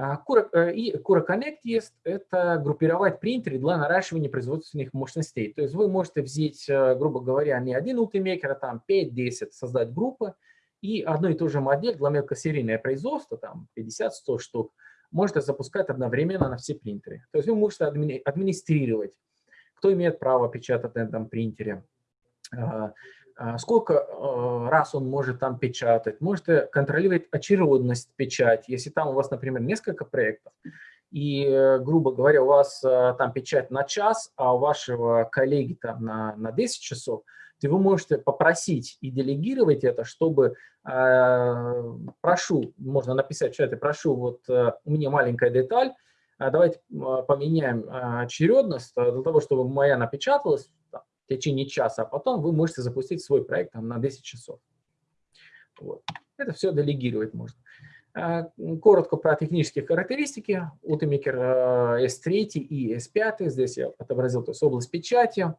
А, э, и Cura Connect есть, это группировать принтеры для наращивания производственных мощностей. То есть вы можете взять, э, грубо говоря, не один Ultimaker, а там 5-10, создать группы, и одну и ту же модель для мелкосерийного производства, там 50-100 штук, можете запускать одновременно на все принтеры. То есть вы можете администрировать, кто имеет право печатать на этом принтере, а, а, сколько э, раз он может там печатать, можете контролировать очередность печати. Если там у вас, например, несколько проектов, и, э, грубо говоря, у вас э, там печать на час, а у вашего коллеги там на, на 10 часов, то вы можете попросить и делегировать это, чтобы, э, прошу, можно написать в чате, прошу, вот э, у меня маленькая деталь, давайте поменяем очередность для того, чтобы моя напечаталась, в течение часа, а потом вы можете запустить свой проект там, на 10 часов. Вот. Это все делегировать можно. А, коротко про технические характеристики. Ultimaker S3 и S5. Здесь я отобразил то есть область печати.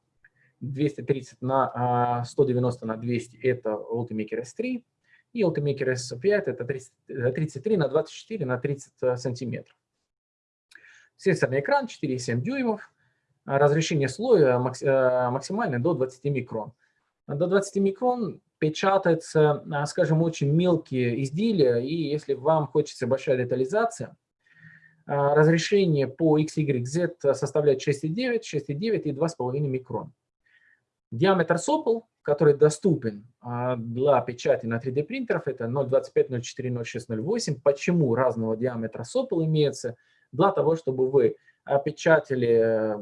230 на 190 на 200 – это Ultimaker S3, и Ultimaker S5 – это 33 на 24 на 30 сантиметров. Сенсорный экран 4,7 дюймов, разрешение слоя максимальное до 20 микрон. До 20 микрон печатаются, скажем, очень мелкие изделия, и если вам хочется большая детализация – а, разрешение по XYZ составляет 6,9, 6,9 и 2,5 микрон. Диаметр сопл, который доступен для печати на 3D принтеров, это 0,25, 0,4, 0,6, 0,8. Почему разного диаметра сопл имеется? Для того, чтобы вы печатали,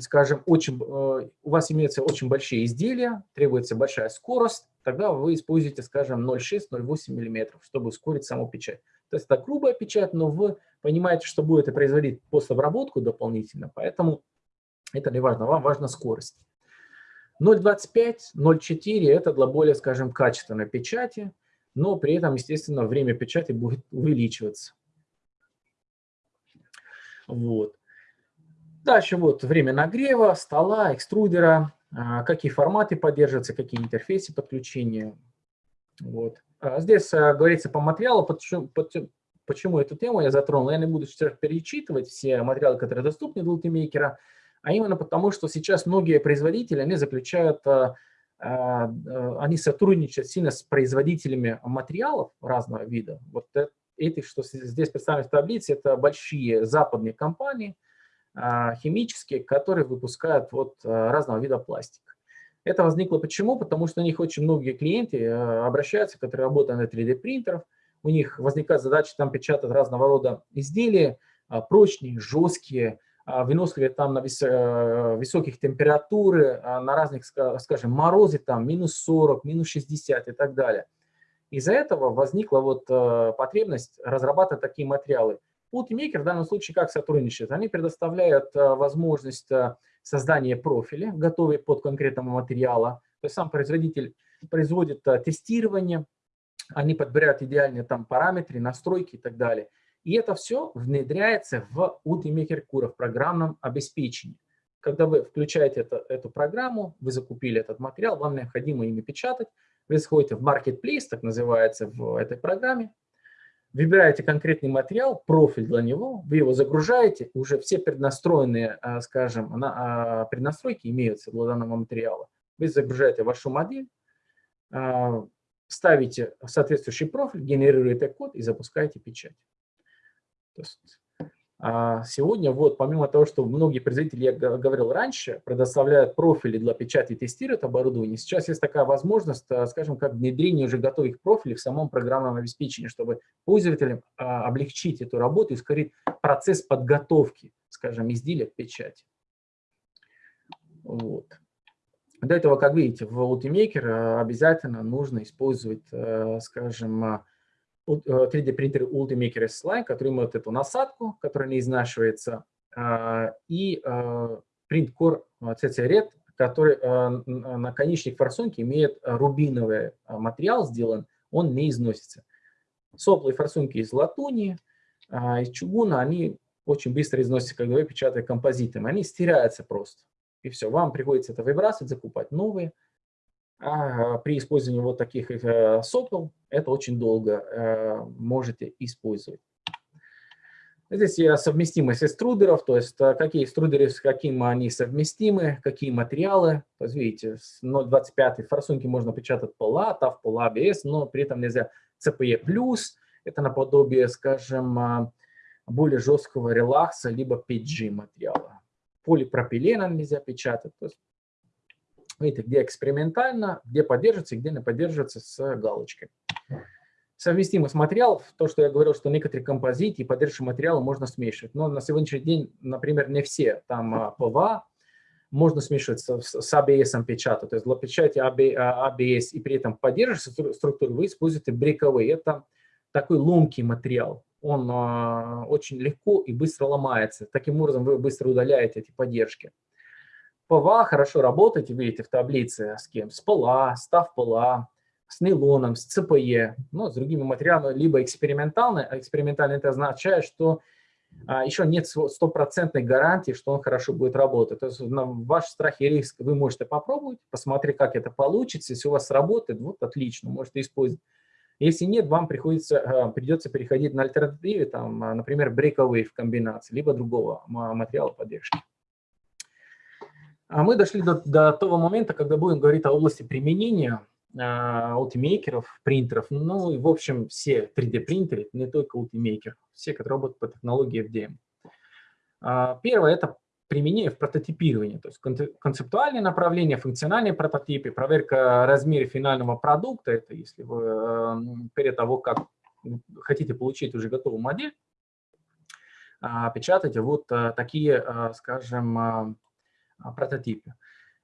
скажем, очень, э, у вас имеются очень большие изделия, требуется большая скорость, тогда вы используете, скажем, 0,6, 0,8 мм, чтобы ускорить саму печать. То есть это грубая печать, но вы понимаете, что будете производить постобработку дополнительно, поэтому это не важно, вам важна скорость. 0.25, 0.4 это для более, скажем, качественной печати, но при этом, естественно, время печати будет увеличиваться. Вот. Дальше вот время нагрева, стола, экструдера, а, какие форматы поддерживаются, какие интерфейсы подключения. Вот. А здесь а, говорится по материалу, почему, почему эту тему я затронул. Я не буду сейчас перечитывать все материалы, которые доступны для Ultimaker, а именно потому, что сейчас многие производители, они заключают, они сотрудничают сильно с производителями материалов разного вида. Вот эти, что здесь представлены в таблице, это большие западные компании, химические, которые выпускают вот разного вида пластик. Это возникло почему? Потому что у них очень многие клиенты обращаются, которые работают на 3D-принтерах, у них возникает задача там печатать разного рода изделия, а, прочные, жесткие, а, выносливые там на э, высоких температуры, а, на разных, скажем, морозы там минус 40, минус 60 и так далее. Из-за этого возникла вот э, потребность разрабатывать такие материалы. Ultimaker в данном случае как сотрудничает? Они предоставляют э, возможность создания профиля, готовые под конкретного материала. То есть сам производитель производит тестирование, они подбирают идеальные там параметры, настройки и так далее. И это все внедряется в Ultimaker Cura, в программном обеспечении. Когда вы включаете это, эту программу, вы закупили этот материал, вам необходимо ими печатать, вы заходите в Marketplace, так называется в этой программе, выбираете конкретный материал, профиль для него, вы его загружаете, уже все преднастроенные, а, скажем, а, преднастройки имеются для данного материала. Вы загружаете вашу модель, а, ставите соответствующий профиль, генерируете код и запускаете печать. То есть, сегодня, вот, помимо того, что многие производители, я говорил раньше, предоставляют профили для печати и тестируют оборудование, сейчас есть такая возможность, а, скажем, как внедрение уже готовых профилей в самом программном обеспечении, чтобы пользователям а, облегчить эту работу и ускорить процесс подготовки, скажем, изделия к печати. Вот. До этого, как видите, в Ultimaker э, обязательно нужно использовать, э, скажем, 3D принтер Ultimaker S-Line, который имеет эту насадку, которая не изнашивается, и Print Core CC Red, который наконечник форсунки имеет рубиновый материал сделан, он не износится. Соплы форсунки из латуни, из чугуна, они очень быстро износятся, когда вы печатаете композитом, они стираются просто и все. Вам приходится это выбрасывать, закупать новые. А при использовании вот таких э, сопел это очень долго э, можете использовать. Здесь я совместимость экструдеров, то есть э, какие экструдеры, с каким они совместимы, какие материалы. То есть видите, с 0.25 форсунки можно печатать пола, TAF, пола, ABS, но при этом нельзя CPE+, это наподобие, скажем, а, более жесткого релакса, либо PETG материала полипропиленом нельзя печатать. То есть, видите, где экспериментально, где поддерживается где не поддерживается с галочкой. Совместимость материалов, то, что я говорил, что некоторые композиты и поддерживающие материалы можно смешивать. Но на сегодняшний день, например, не все. Там а, ПВА можно смешивать с, с ABS печатать. То есть для печати ABS а, и при этом поддерживающей структуры вы используете breakaway. Это такой ломкий материал он а, очень легко и быстро ломается. Таким образом, вы быстро удаляете эти поддержки. ПВА хорошо работает, видите в таблице с кем? С ПЛА, с Tough PLA, с нейлоном, с CPE, ну, с другими материалами, либо экспериментально. Экспериментально это означает, что а, еще нет стопроцентной гарантии, что он хорошо будет работать. То есть на ваш страх и риск вы можете попробовать, посмотреть, как это получится. Если у вас работает, вот отлично, можете использовать. Если нет, вам приходится, а, придется переходить на альтернативы, там, а, например, breakaway в комбинации, либо другого материала поддержки. А мы дошли до, до того момента, когда будем говорить о области применения ультимейкеров, принтеров, ну и в общем все 3D-принтеры, не только ультимейкер, все, которые работают по технологии FDM. Первое – это применение в прототипировании, то есть концептуальные направления, функциональные прототипы, проверка размера финального продукта, это если вы эм, перед того, как хотите получить уже готовую модель, а, печатаете вот э, такие, э, скажем, э, прототипы.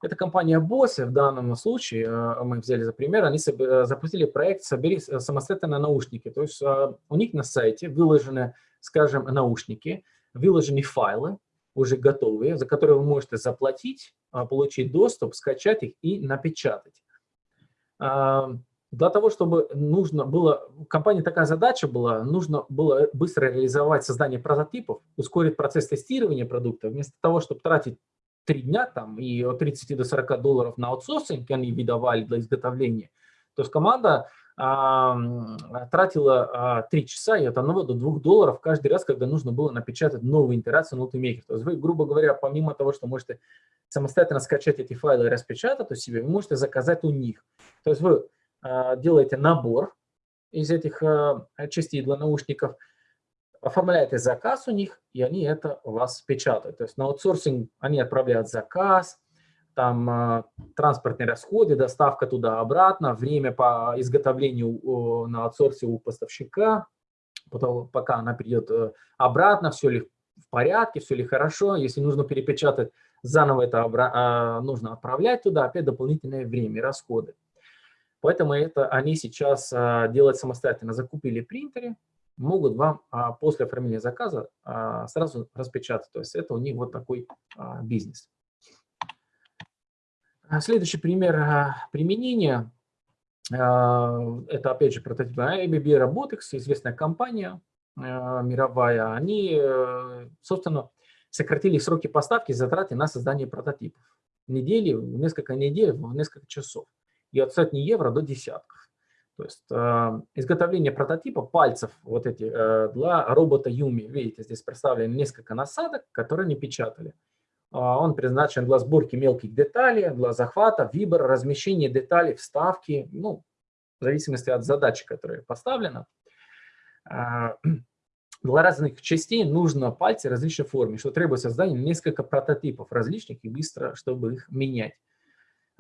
Это компания Bose, в данном случае, мы взяли за пример, они запустили проект «Собери самостоятельно наушники». То есть у них на сайте выложены, скажем, наушники, выложены файлы, уже готовые, за которые вы можете заплатить, а, получить доступ, скачать их и напечатать. А, для того, чтобы нужно было, у компании такая задача была, нужно было быстро реализовать создание прототипов, ускорить процесс тестирования продукта, вместо того, чтобы тратить три дня там и от 30 до 40 долларов на аутсорсинг они выдавали для изготовления. То есть команда тратила 3 часа и от 1 до 2 долларов каждый раз, когда нужно было напечатать новую интерацию на Ultimaker. То есть вы, грубо говоря, помимо того, что можете самостоятельно скачать эти файлы и распечатать у себя, вы можете заказать у них. То есть вы а, делаете набор из этих а, частей для наушников, оформляете заказ у них, и они это у вас печатают. То есть на аутсорсинг они отправляют заказ, там э, транспортные расходы, доставка туда-обратно, время по изготовлению на аутсорсе у поставщика, потом, пока она придет э, обратно, все ли в порядке, все ли хорошо. Если нужно перепечатать, заново это э, нужно отправлять туда, опять дополнительное время, расходы. Поэтому это они сейчас делают самостоятельно. Закупили принтеры, могут вам после оформления заказа сразу распечатать. То есть это у них вот такой бизнес. А следующий пример а, применения, а, это опять же прототип ABB Robotics, известная компания мировая. Они, э, собственно, сократили сроки поставки и затраты на создание прототипов. Недели, несколько недель, в несколько часов. И от сотни евро до десятков. То есть изготовление прототипа пальцев вот эти э, для робота Юми. Видите, здесь представлены несколько насадок, которые не печатали. А, он предназначен для сборки мелких деталей, для захвата, выбора, размещения деталей, вставки, ну, в зависимости от задачи, которая поставлена. А, для разных частей нужно пальцы различной формы, что требует создания несколько прототипов различных и быстро, чтобы их менять.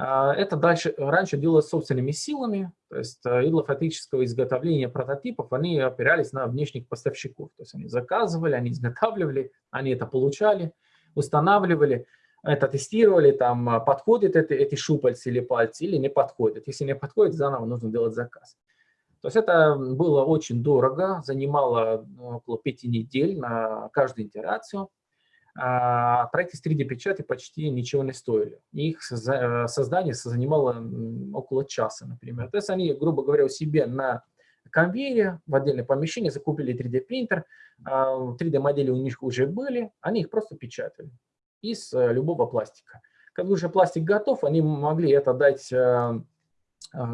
А, это дальше, раньше делалось собственными силами, то есть и для изготовления прототипов они опирались на внешних поставщиков. То есть они заказывали, они изготавливали, они это получали – устанавливали, это тестировали, там а, подходят это, эти шупальцы или пальцы или не подходят. Если не подходит, заново нужно делать заказ. То есть это было очень дорого, занимало ну, около пяти недель на каждую итерацию. А проекты с 3D-печати почти ничего не стоили. Их создание занимало около часа, например. То есть они, грубо говоря, у себя на конвейере в отдельное помещение, закупили 3D-принтер, 3D-модели а, у них уже были, они их просто печатали из э, любого пластика. Когда уже пластик готов, они могли это дать, э, э,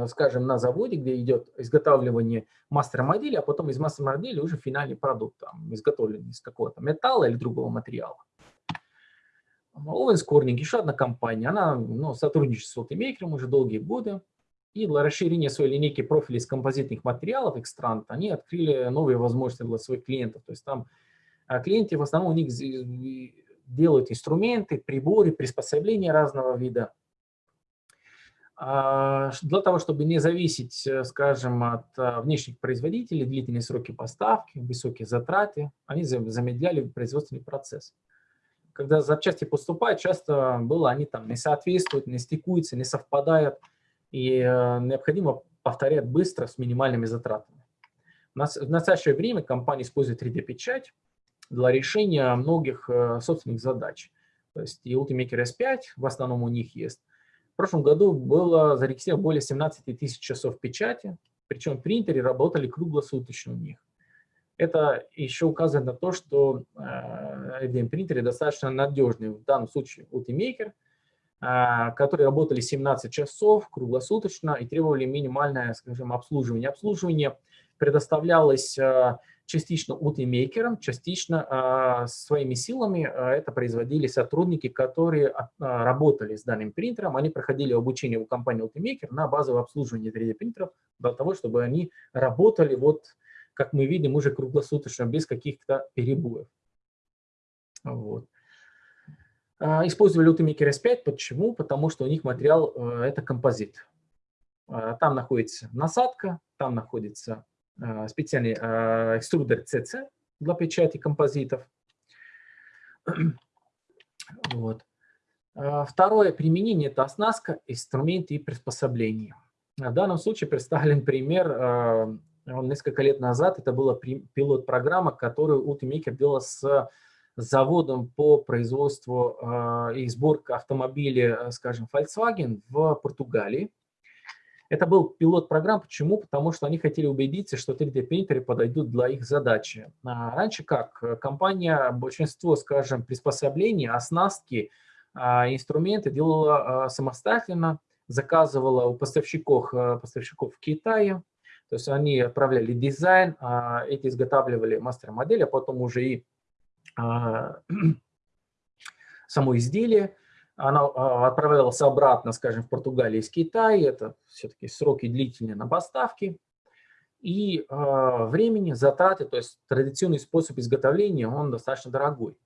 скажем, на заводе, где идет изготавливание мастер-модели, а потом из мастер-модели уже финальный продукт, там, изготовленный из какого-то металла или другого материала. Owens Corning, еще одна компания, она ну, сотрудничает с Ultimaker уже долгие годы. И для расширения своей линейки профилей из композитных материалов Extrant они открыли новые возможности для своих клиентов. То есть там а, клиенты в основном у них делают инструменты, приборы, приспособления разного вида. А, для того, чтобы не зависеть, э, скажем, от а, внешних производителей, длительные сроки поставки, высокие затраты, они замедляли производственный процесс. Когда запчасти поступают, часто было, они там не соответствуют, не стыкуются, не совпадают и э, необходимо повторять быстро с минимальными затратами. В настоящее время компания использует 3D-печать для решения многих э, собственных задач. То есть и Ultimaker S5 в основном у них есть. В прошлом году было зарегистрировано более 17 тысяч часов печати, причем принтеры работали круглосуточно у них. Это еще указывает на то, что FDM-принтеры достаточно надежные. В данном случае Ultimaker, которые работали 17 часов круглосуточно и требовали минимальное, скажем, обслуживание. Обслуживание предоставлялось частично утимейкером, частично а, своими силами а, это производили сотрудники, которые а, работали с данным принтером. Они проходили обучение у компании Ultimaker на базовое обслуживание 3D-принтеров для того, чтобы они работали, вот, как мы видим, уже круглосуточно, без каких-то перебоев. Вот. Использовали Ultimaker S5. Почему? Потому что у них материал – это композит. Там находится насадка, там находится Э, специальный э, экструдер CC для печати композитов. Вот. Э, второе применение – это оснастка, инструменты и приспособления. В данном случае представлен пример, он несколько лет назад, это была пилот-программа, которую Ultimaker делал с заводом по производству и сборке автомобилей, скажем, Volkswagen в Португалии. Это был пилот программ. Почему? Потому что они хотели убедиться, что 3D-принтеры подойдут для их задачи. А раньше как? Компания большинство, скажем, приспособлений, оснастки, а, инструменты делала а, самостоятельно, заказывала у поставщиков, а, поставщиков в Китае. То есть они отправляли дизайн, эти изготавливали мастер-модель, а потом уже и само изделие она а, отправлялась обратно, скажем, в Португалию из Китая, это все-таки сроки длительные на поставки, и э, времени, затраты, то есть традиционный способ изготовления, он достаточно дорогой.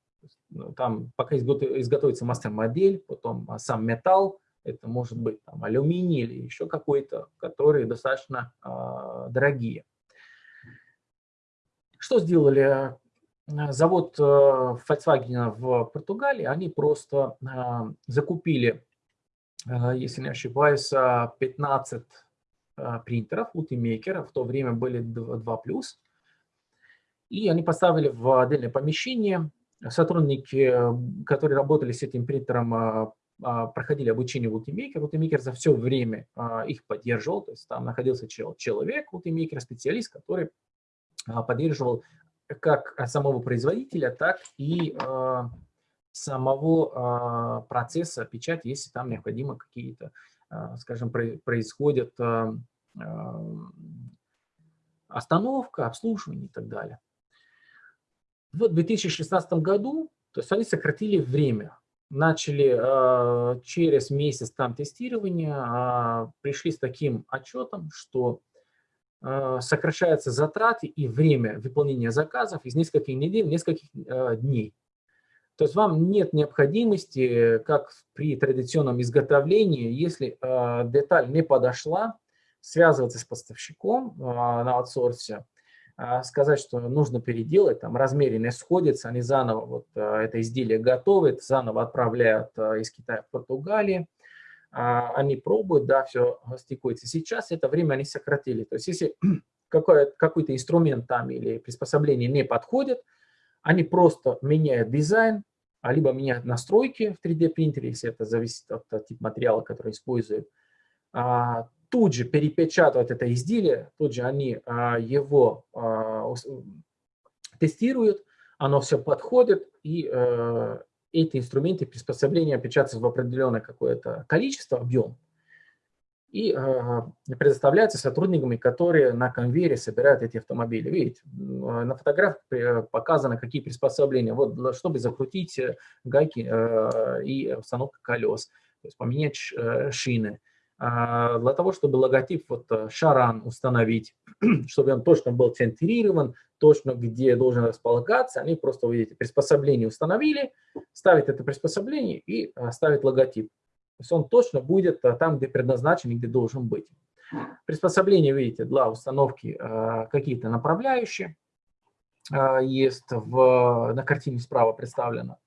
Ну, там пока изготовится мастер-модель, потом а, сам металл, это может быть там, алюминий или еще какой-то, которые достаточно э, дорогие. Что сделали завод э, Volkswagen в Португалии, они просто э, закупили, если не ошибаюсь, 15 принтеров, Ultimaker, в то время были 2+, и они поставили в отдельное помещение. Сотрудники, которые работали с этим принтером, проходили обучение Ultimaker. Ultimaker за все время их поддерживал, то есть там находился человек, Ultimaker, специалист, который поддерживал как самого производителя, так и э, самого э, процесса печати, если там необходимо какие-то, э, скажем, про происходят остановка, обслуживание и так далее. В 2016 году, то есть они сократили время, начали через месяц там тестирования, пришли с таким отчетом, что а, сокращаются затраты и время выполнения заказов из нескольких недель нескольких а, дней. То есть вам нет необходимости, как при традиционном изготовлении, если а, деталь не подошла, связываться с поставщиком на аутсорсе, сказать, что нужно переделать, там размеры не сходятся, они заново, вот это изделие готовят, заново отправляют из Китая в Португалию, они пробуют, да, все стыкуется. Сейчас это время они сократили. То есть если какой-то инструмент там или приспособление не подходит, они просто меняют дизайн, а либо меняют настройки в 3D принтере, если это зависит от, от типа материала, который используют. А, тут же перепечатывают это изделие, тут же они а, его а, тестируют, оно все подходит, и а, эти инструменты приспособления печатаются в определенное какое-то количество, объем, и э, предоставляются сотрудниками, которые на конвейере собирают эти автомобили. Видите, на фотографии показано, какие приспособления. Вот, чтобы закрутить э, гайки э, и установка колес, то есть поменять э, шины. А, для того, чтобы логотип вот э, Шаран установить, чтобы он точно был центрирован, точно где должен располагаться, они просто, видите, приспособление установили, ставят это приспособление и э, ставят логотип. То есть он точно будет э, там, где предназначен и где должен быть. Приспособление, видите, для установки какие-то направляющие есть в, на картине справа представлено.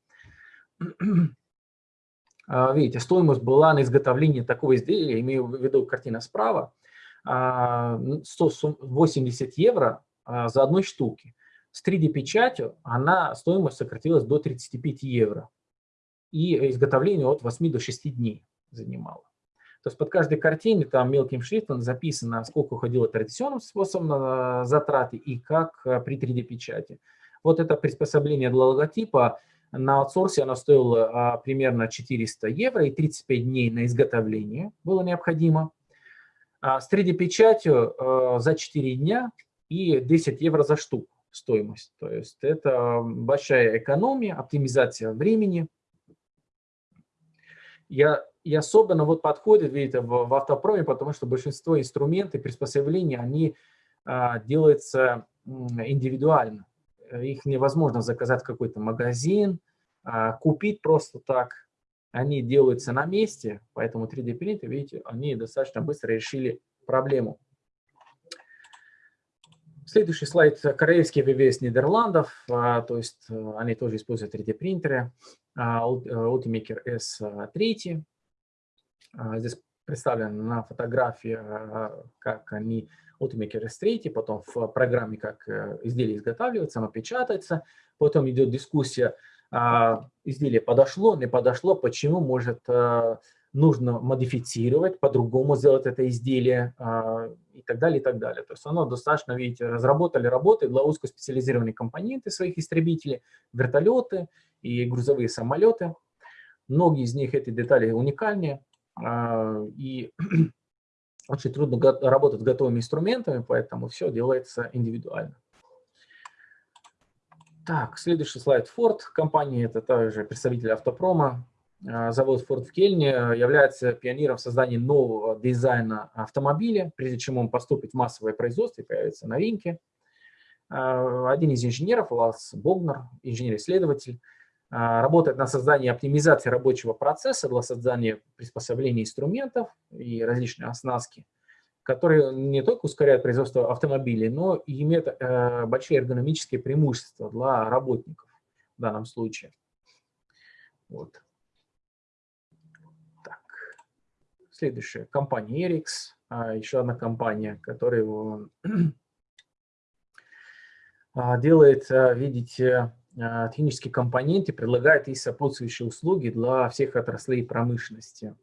А, видите, стоимость была на изготовление такого изделия, имею в виду картина справа, 180 а, евро а, за одной штуки. С 3D-печатью она стоимость сократилась до 35 евро. И изготовление от 8 до 6 дней занимало. То есть под каждой картиной там мелким шрифтом записано, сколько уходило традиционным способом затраты и как при 3D-печати. Вот это приспособление для логотипа на аутсорсе оно стоило а, примерно 400 евро и 35 дней на изготовление было необходимо. А с 3D-печатью а, за 4 дня и 10 евро за штуку стоимость. То есть это большая экономия, оптимизация времени. Я, и особенно вот подходит, видите, в, в автопроме, потому что большинство инструментов, приспособлений, они а, делаются индивидуально их невозможно заказать в какой-то магазин, а, купить просто так. Они делаются на месте, поэтому 3D принтеры, видите, они достаточно быстро решили проблему. Следующий слайд. Корейский ВВС Нидерландов, а, то есть э, они тоже используют 3D принтеры. А, Ultimaker S3. Здесь представлена на фотографии, как они Ultimaker S3, потом в программе, как э, изделие изготавливается, оно печатается, потом идет дискуссия, а, изделие подошло, не подошло, почему, может, э, нужно модифицировать, по-другому сделать это изделие а, и так далее, и так далее. То есть оно достаточно, видите, разработали работы для узкоспециализированных компоненты своих истребителей, вертолеты и грузовые самолеты. Многие из них, эти детали уникальнее, а, и очень трудно работать с готовыми инструментами, поэтому все делается индивидуально. Так, следующий слайд. Ford. Компания, это также представитель автопрома. А, завод Ford в Кельне является пионером в создании нового дизайна автомобиля, прежде чем он поступит в массовое производство и рынке. А, один из инженеров, Лас Богнер, инженер-исследователь, а, работает на создании оптимизации рабочего процесса для создания приспособлений инструментов и различной оснастки, которые не только ускоряют производство автомобилей, но и имеют э, большие эргономические преимущества для работников в данном случае. Вот. Так. Следующая компания Erix, а, еще одна компания, которая а, делает, видите, а, технические компоненты, предлагает и сопутствующие услуги для всех отраслей промышленности.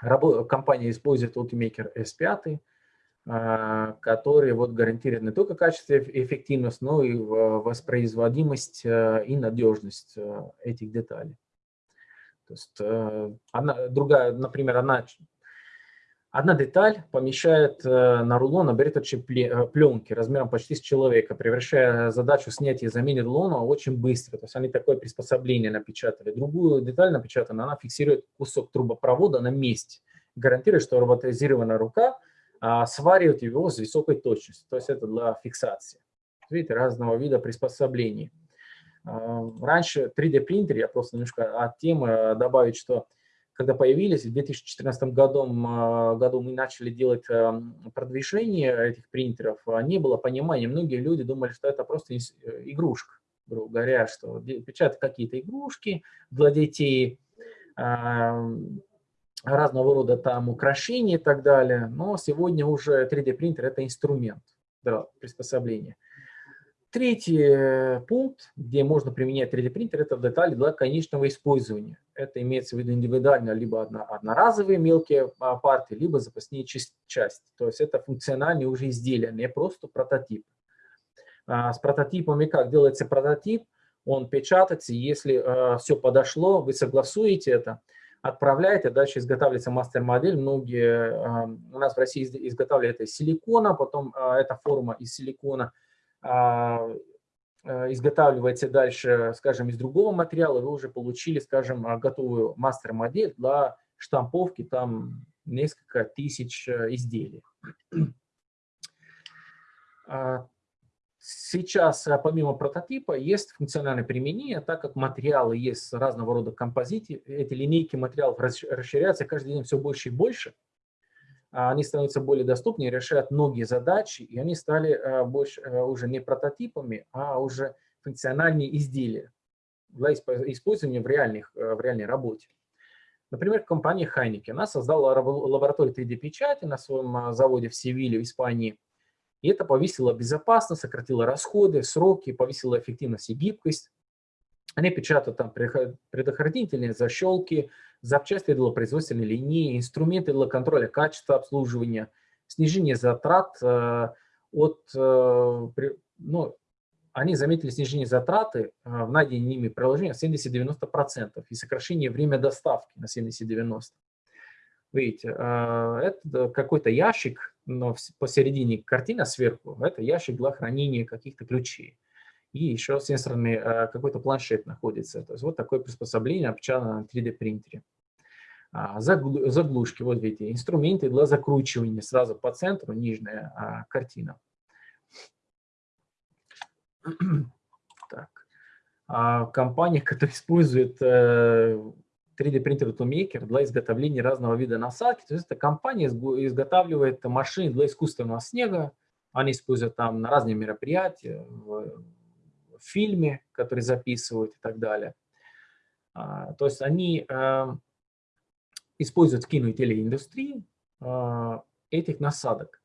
Компания использует Ultimaker S5, а, который вот гарантирует не только качество и эффективность, но и воспроизводимость а, и надежность этих деталей. То есть одна, другая, например, одна Одна деталь помещает э, на рулон оберточные э, пленки размером почти с человека, превращая задачу снятия и замены рулона очень быстро. То есть они такое приспособление напечатали. Другую деталь напечатана, она фиксирует кусок трубопровода на месте, гарантирует, что роботизированная рука а, сваривает его с высокой точностью. То есть это для фиксации. Видите, разного вида приспособлений. Раньше 3D принтер, я просто немножко от темы э, добавить, что когда появились, в 2014 году, году мы начали делать эм, продвижение этих принтеров, а не было понимания. Многие люди думали, что это просто э, игрушка, грубо говоря, что печатают какие-то игрушки для детей, разного рода там украшения и так далее. Но сегодня уже 3D принтер – это инструмент для приспособления. Третий э, пункт, где можно применять 3D принтер, это детали для конечного использования. Это имеется в виду индивидуально либо одноразовые мелкие а, партии, либо запасные части. То есть это функциональные уже изделия, не просто прототип. А, с прототипами как делается прототип? Он печатается, если э, все подошло, вы согласуете это, отправляете, дальше изготавливается мастер-модель. Многие э, у нас в России изготавливают это из силикона, потом эта форма из силикона – изготавливаете дальше, скажем, из другого материала, вы уже получили, скажем, а, готовую мастер-модель для штамповки там несколько тысяч э, изделий. А, сейчас, помимо прототипа, есть функциональное применение, так как материалы есть разного рода композиции, эти линейки материалов расширяются каждый день все больше и больше. А, они становятся более доступнее, решают многие задачи, и они стали а, больше, а, уже не прототипами, а уже функциональные изделия для использования в, реальных, в реальной работе. Например, компания Heineken. Она создала лабораторию 3D-печати на своем заводе в Севиле, в Испании. И это повысило безопасность, сократило расходы, сроки, повысило эффективность и гибкость. Они печатают там предохранительные защелки, запчасти для производственной линии, инструменты для контроля качества обслуживания, снижение затрат э, от, э, ну, они заметили снижение затраты э, в найдении ими приложения 70-90% и сокращение время доставки на 70-90%. Видите, это какой-то ящик, но посередине картина сверху, это ящик для хранения каких-то ключей и еще сенсорный э, какой-то планшет находится. То есть вот такое приспособление опечатано на 3D принтере. А, заглушки, вот видите, инструменты для закручивания сразу по центру, нижняя а, картина. Так. А, компания, которая использует 3D принтер Toolmaker для изготовления разного вида насадки, то есть эта компания изготавливает машины для искусственного снега, они используют там на разные мероприятия, в фильме, который записывают и так далее. А, то есть они а, используют в кино и телеиндустрии а, этих насадок.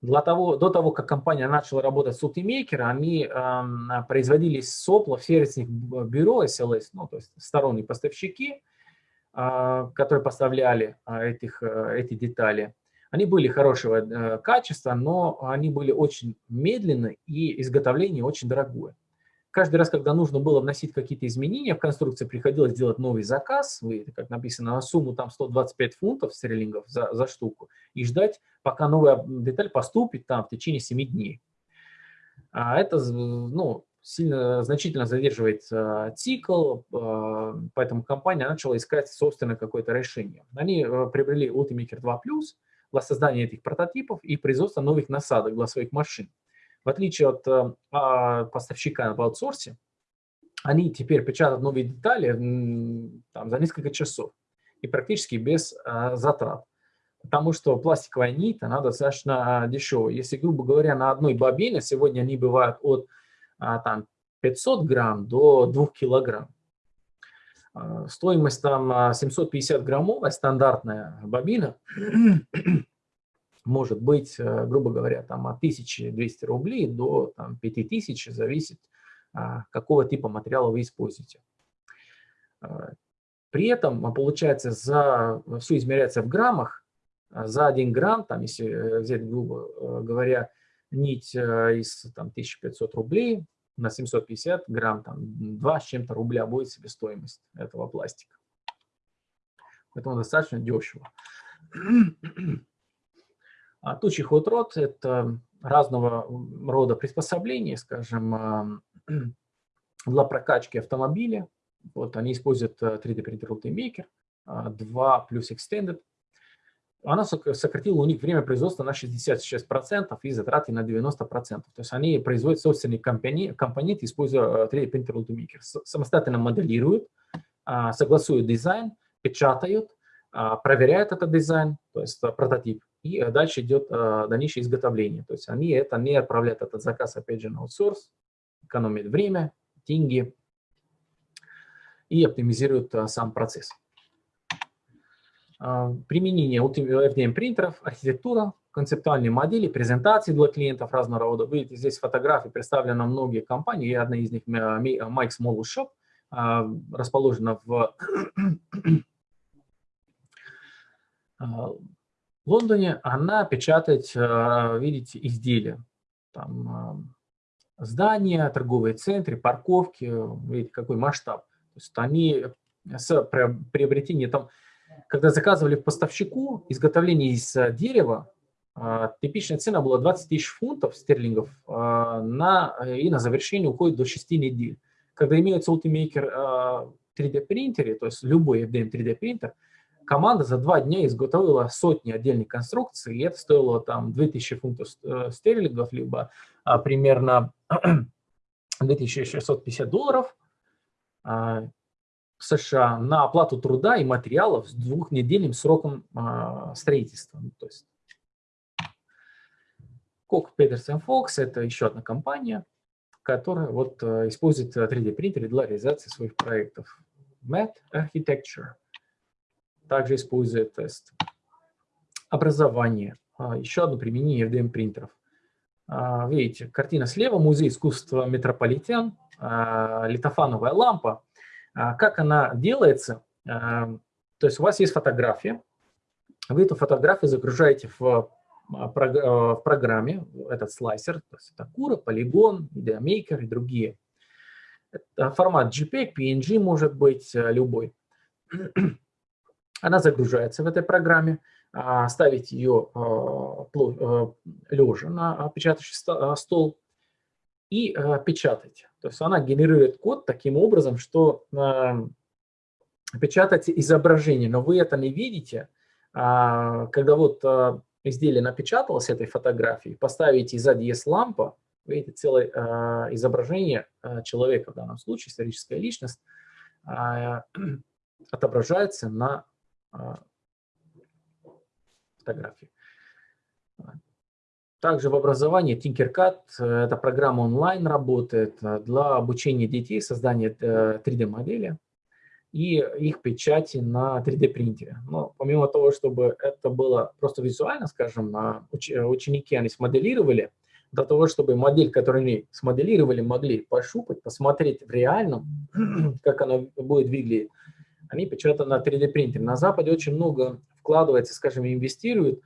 Для того, до того, как компания начала работать с Ultimaker, они э, производили сопла в сервисных бюро SLS, ну, то есть сторонние поставщики, которые поставляли этих, эти детали. Они были хорошего э, качества, но они были очень медленны и изготовление очень дорогое. Каждый раз, когда нужно было вносить какие-то изменения в конструкции, приходилось делать новый заказ, вы, как написано, на сумму там 125 фунтов стерлингов за, за штуку, и ждать, пока новая деталь поступит там в течение 7 дней. А это ну, сильно, значительно задерживает а, цикл, а, поэтому компания начала искать собственное какое-то решение. Они а, приобрели Ultimaker 2 Plus для создания этих прототипов и производства новых насадок для своих машин. В отличие от э, а, поставщика в аутсорсе, они теперь печатают новые детали там, за несколько часов и практически без а, затрат. Потому что пластиковая нить, она достаточно а, дешевая. Если, грубо говоря, на одной бобине сегодня они бывают от а, там, 500 грамм до 2 килограмм. А, стоимость там 750 граммовая стандартная бобина может быть, э, грубо говоря, там от 1200 рублей до там, 5000, зависит, а, какого типа материала вы используете. А, при этом, а, получается, за, все измеряется в граммах. За 1 грамм, там, если э, взять, грубо э, говоря, нить из там, 1500 рублей на 750 грамм, там, 2 с чем-то рубля будет себестоимость этого пластика. Поэтому достаточно дешево. А тучий ход-рот – это разного рода приспособления, скажем, для прокачки автомобиля. Вот они используют 3D принтер Ultimaker 2 плюс Extended. Она сократила у них время производства на 66% и затраты на 90%. То есть они производят собственные компоненты, используя 3D принтер Ultimaker. Самостоятельно моделируют, а, согласуют дизайн, печатают, а, проверяют этот дизайн, то есть прототип, и дальше идет э, дальнейшее изготовление. То есть они это не отправляют этот заказ, опять же, на аутсорс, экономят время, деньги и оптимизируют э, сам процесс. Применение FDM принтеров, архитектура, концептуальные модели, презентации для клиентов разного рода. Видите, здесь фотографии представлены многие компании, и одна из них Mike's Mall Shop, расположена в в Лондоне она печатает, э, видите, изделия. Там э, здания, торговые центры, парковки, видите, какой масштаб. То есть они с приобретением, там, когда заказывали поставщику изготовление из э, дерева, типичная цена была 20 тысяч фунтов стерлингов, на, и на завершение уходит до 6 недель. Когда имеется Ultimaker 3D принтере, то есть любой FDM 3D принтер, команда за два дня изготовила сотни отдельных конструкций, и это стоило там 2000 фунтов э, стерлингов, либо а, примерно 2650 долларов а, США на оплату труда и материалов с двухнедельным сроком а, строительства. То есть Кок Петерсон Фокс – это еще одна компания, которая вот э, использует 3D принтеры для реализации своих проектов. Math Architecture – также использует тест. Образование. А, еще одно применение FDM принтеров. А, видите, картина слева, музей искусства Метрополитен. литофановая лампа. Как она делается? То есть у вас есть фотография, вы эту фотографию загружаете в, в программе, этот слайсер, то есть это Кура, Polygon, Videomaker и другие. Это формат JPEG, PNG может быть любой. Она загружается в этой программе, а, ставить ее а, а, лежа на печатающий стол и печатать. То есть она генерирует код таким образом, что печатать изображение, но вы это не видите, когда вот изделие напечаталось этой фотографии, поставите сзади есть лампа, видите целое изображение человека, в данном случае историческая личность, отображается на фотографии. Также в образовании Tinkercad, э, эта программа онлайн работает э, для обучения детей, создания 3D-модели э, и их печати на 3D-принтере. Но помимо того, чтобы это было просто визуально, скажем, ученики они смоделировали, для того, чтобы модель, которую они смоделировали, могли пощупать, посмотреть в реальном, как она будет выглядеть, они печатают на 3D принтере. На Западе очень много вкладывается, скажем, инвестируют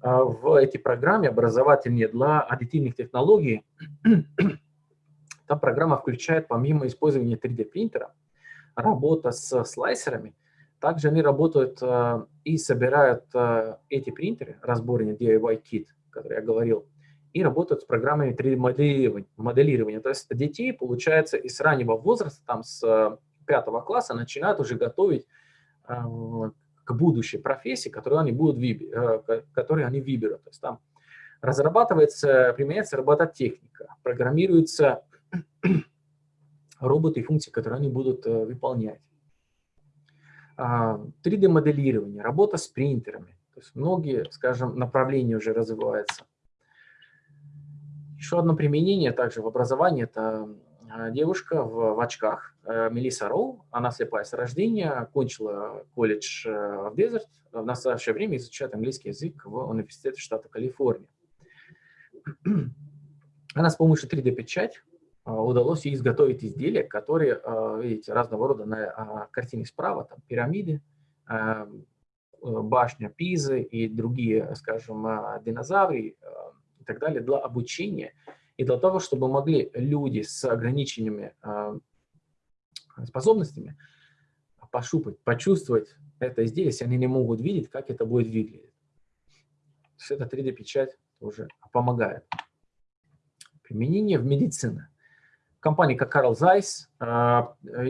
а, в эти программы образовательные для аддитивных технологий. Там программа включает, помимо использования 3D принтера, работа с слайсерами, также они работают а, и собирают а, эти принтеры, разборные DIY kit, который я говорил, и работают с программами 3D моделирования. То есть детей, получается, из раннего возраста, там с пятого класса начинают уже готовить э, к будущей профессии, которую они будут э, которые они выберут. То есть там разрабатывается, применяется робототехника, программируются роботы и функции, которые они будут э, выполнять. 3D-моделирование, а, работа с принтерами. То есть многие, скажем, направления уже развиваются. Еще одно применение также в образовании – это девушка в, в очках, Мелисса Роу, она слепая с рождения, кончила колледж э, в Дезерт, в настоящее время изучает английский язык в университете штата Калифорния. Она с помощью 3D-печать э, удалось ей изготовить изделия, которые, видите, разного рода на а, картине справа, там пирамиды, башня Пизы и другие, скажем, динозавры и так далее для обучения и для того, чтобы могли люди с ограниченными э, способностями пошупать, почувствовать это если они не могут видеть, как это будет выглядеть. Эта 3D-печать уже помогает. Применение в медицине. Компания как Carl Zeiss э,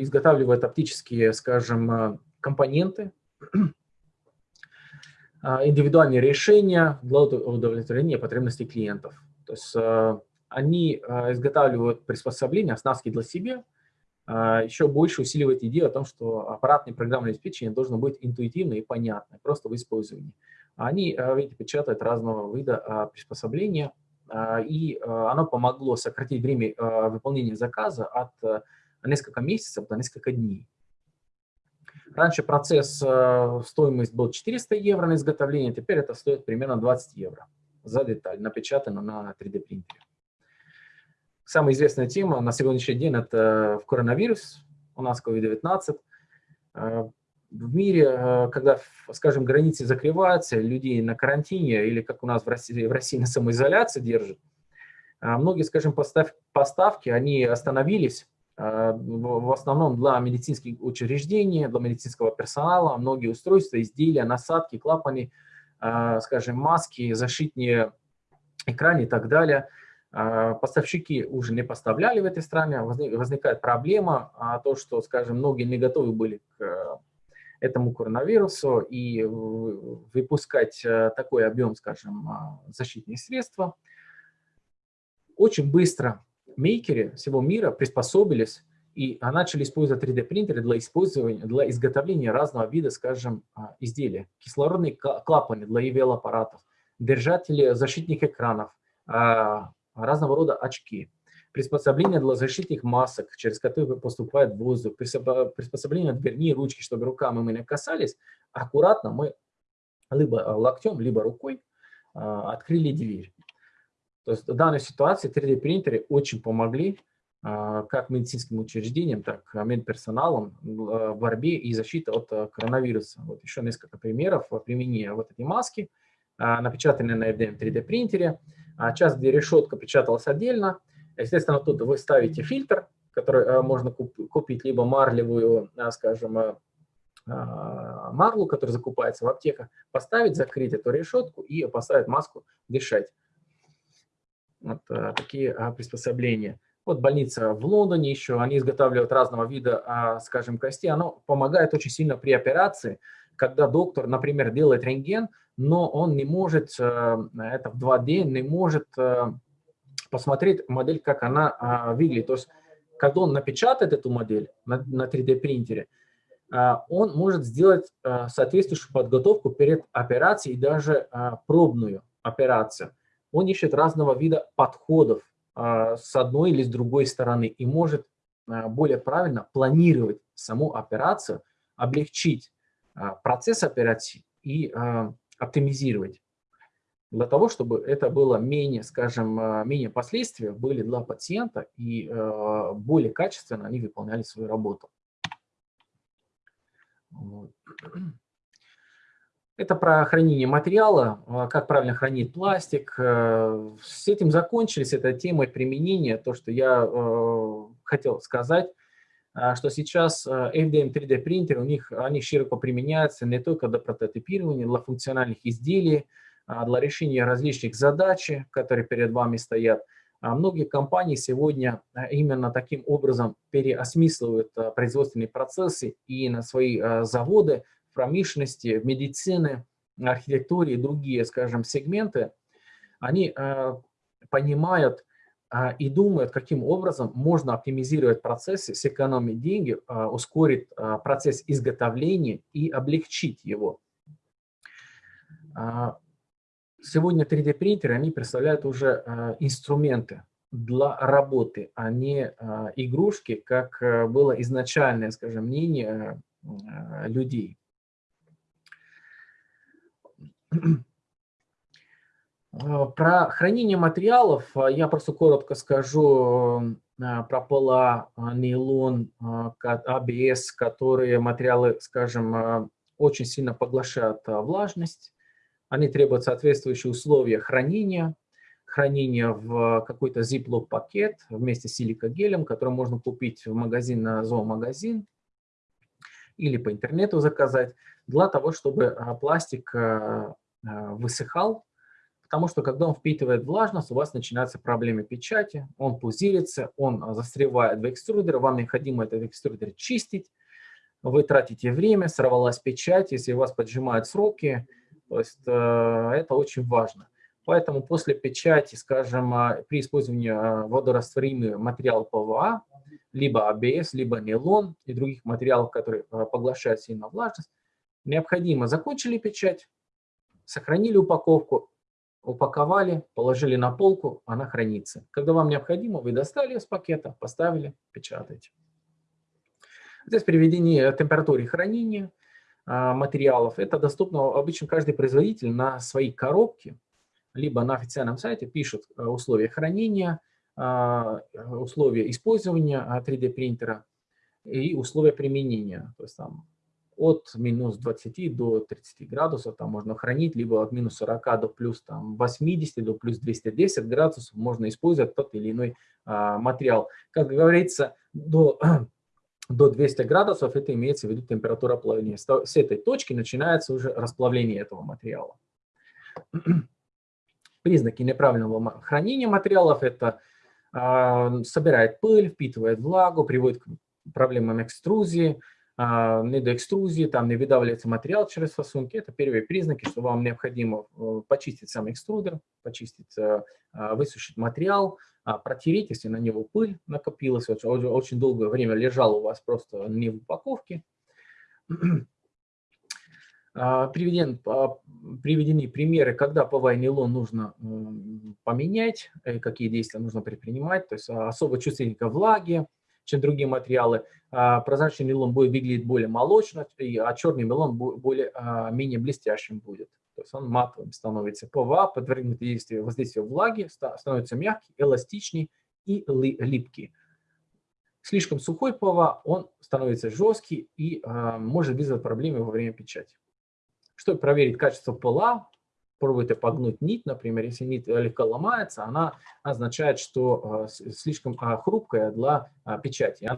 изготавливает оптические, скажем, э, компоненты, индивидуальные решения для удовлетворения потребностей клиентов. То есть они а, изготавливают приспособления, оснастки для себя, а, еще больше усиливает идею о том, что аппаратное программное обеспечение должно быть интуитивно и понятно, просто в использовании. Они, а, видите, печатают разного вида приспособления, и оно помогло сократить время выполнения заказа от несколько месяцев до несколько дней. Раньше процесс, стоимость был 400 евро на изготовление, теперь это стоит примерно 20 евро за деталь, напечатано на 3D принтере. Самая известная тема на сегодняшний день – это коронавирус, у нас COVID-19. Э, в мире, э, когда, скажем, границы закрываются, людей на карантине или, как у нас в России, в России на самоизоляции держат, э, многие, скажем, постав, поставки, они остановились, в основном для медицинских учреждений, для медицинского персонала, многие устройства, изделия, насадки, клапаны, скажем, маски, защитные экраны и так далее – поставщики уже не поставляли в этой стране, возникает проблема, а то, что, скажем, многие не готовы были к э, этому коронавирусу и выпускать э, такой объем, скажем, а, защитных средств. Очень быстро мейкеры всего мира приспособились и начали использовать 3D-принтеры для использования, для изготовления разного вида, скажем, изделий. Кислородные клапаны для EVL-аппаратов, держатели защитных экранов, разного рода очки, приспособления для защитных масок, через которые поступает воздух, приспособления дверни, ручки, чтобы руками мы не касались, аккуратно мы либо локтем, либо рукой а, открыли дверь. То есть в данной ситуации 3D принтеры очень помогли как медицинским учреждениям, так и медперсоналом в борьбе и защите от коронавируса. Вот еще несколько примеров применения вот этой маски, напечатанной на FDM 3D принтере. Часть, где решетка печаталась отдельно. Естественно, тут вы ставите фильтр, который можно купить, либо марлевую, скажем, марлу, которая закупается в аптеках, поставить, закрыть эту решетку и поставить маску дышать. Вот такие приспособления. Вот больница в Лондоне еще, они изготавливают разного вида, а, скажем, кости. Оно помогает очень сильно при операции, когда доктор, например, делает рентген, но он не может, э, это в 2D, не может э, посмотреть модель, как она а, выглядит. То есть, когда он напечатает эту модель на 3D принтере, а, он может сделать соответствующую подготовку перед операцией и даже пробную операцию. Он ищет разного вида подходов с одной или с другой стороны и может более правильно планировать саму операцию, облегчить процесс операции и оптимизировать. Для того, чтобы это было менее, скажем, менее последствия были для пациента и более качественно они выполняли свою работу. Это про хранение материала, а, как правильно хранить пластик. Э, с этим закончились, это темой применения, то, что я э, хотел сказать, что сейчас FDM 3D принтеры, у них, они широко применяются не только для прототипирования, для функциональных изделий, а для решения различных задач, которые перед вами стоят. Многие компании сегодня именно таким образом переосмысливают производственные процессы и на свои заводы в промышленности, в медицине, архитектуре и другие, скажем, сегменты, они э, понимают э, и думают, каким образом можно оптимизировать процессы, сэкономить деньги, э, ускорить э, процесс изготовления и облегчить его. Сегодня 3D-принтеры, они представляют уже инструменты для работы, а не игрушки, как э, было изначальное, скажем, мнение людей. А, про хранение материалов а, я просто коротко скажу а, про пола, нейлон, АБС, которые материалы, скажем, очень сильно поглощают влажность. Они требуют соответствующие условия хранения, хранения в какой-то ziploc пакет вместе с силикогелем, который можно купить в магазин на зоомагазин или по интернету заказать, для того, чтобы пластик Э, высыхал, потому что когда он впитывает влажность, у вас начинаются проблемы печати, он пузырится, он э, застревает в экструдере, вам необходимо этот экструдер чистить, вы тратите время, сорвалась печать, если у вас поджимают сроки, то есть э, это очень важно. Поэтому после печати, скажем, при использовании водорастворимый материал ПВА, либо АБС, либо нейлон и других материалов, которые поглощают сильно влажность, необходимо закончили печать, сохранили упаковку, упаковали, положили на полку, она хранится. Когда вам необходимо, вы достали из пакета, поставили, печатаете. Здесь приведение температуры хранения а, материалов. Это доступно обычно каждый производитель на своей коробке, либо на официальном сайте пишет а, условия хранения, а, условия использования 3D принтера и условия применения. То есть там от минус 20 до 30 градусов там можно хранить, либо от минус 40 до плюс там, 80, до плюс 210 градусов можно использовать тот или иной а, материал. Как говорится, до, до 200 градусов это имеется в виду температура плавления. С этой точки начинается уже расплавление этого материала. Признаки неправильного хранения материалов – это а, собирает пыль, впитывает влагу, приводит к проблемам экструзии, а, недоэкструзии, там не выдавливается материал через фасунки. Это первые признаки, что вам необходимо э, почистить сам экструдер, почистить, э, а, высушить материал, а, протереть, если на него пыль накопилась, очень, очень долгое время лежал у вас просто не в упаковке. Приведен, приведены примеры, когда ПВА нейлон нужно поменять, э, какие действия нужно предпринимать, то есть особо чувствительно к влаге, чем другие материалы. А, прозрачный нейлон будет выглядеть более молочно, а черный нейлон более, а, менее блестящим будет. То есть он матовым становится. ПВА, подвергнутый действию воздействию влаги, становится мягкий, эластичный и липкий. слишком сухой ПВА, он становится жесткий и э, может вызвать проблемы во время печати. Чтобы проверить качество ПЛА, пробуйте погнуть нить, например, если нить легко ломается, она означает, что э, слишком э, хрупкая для э, печати.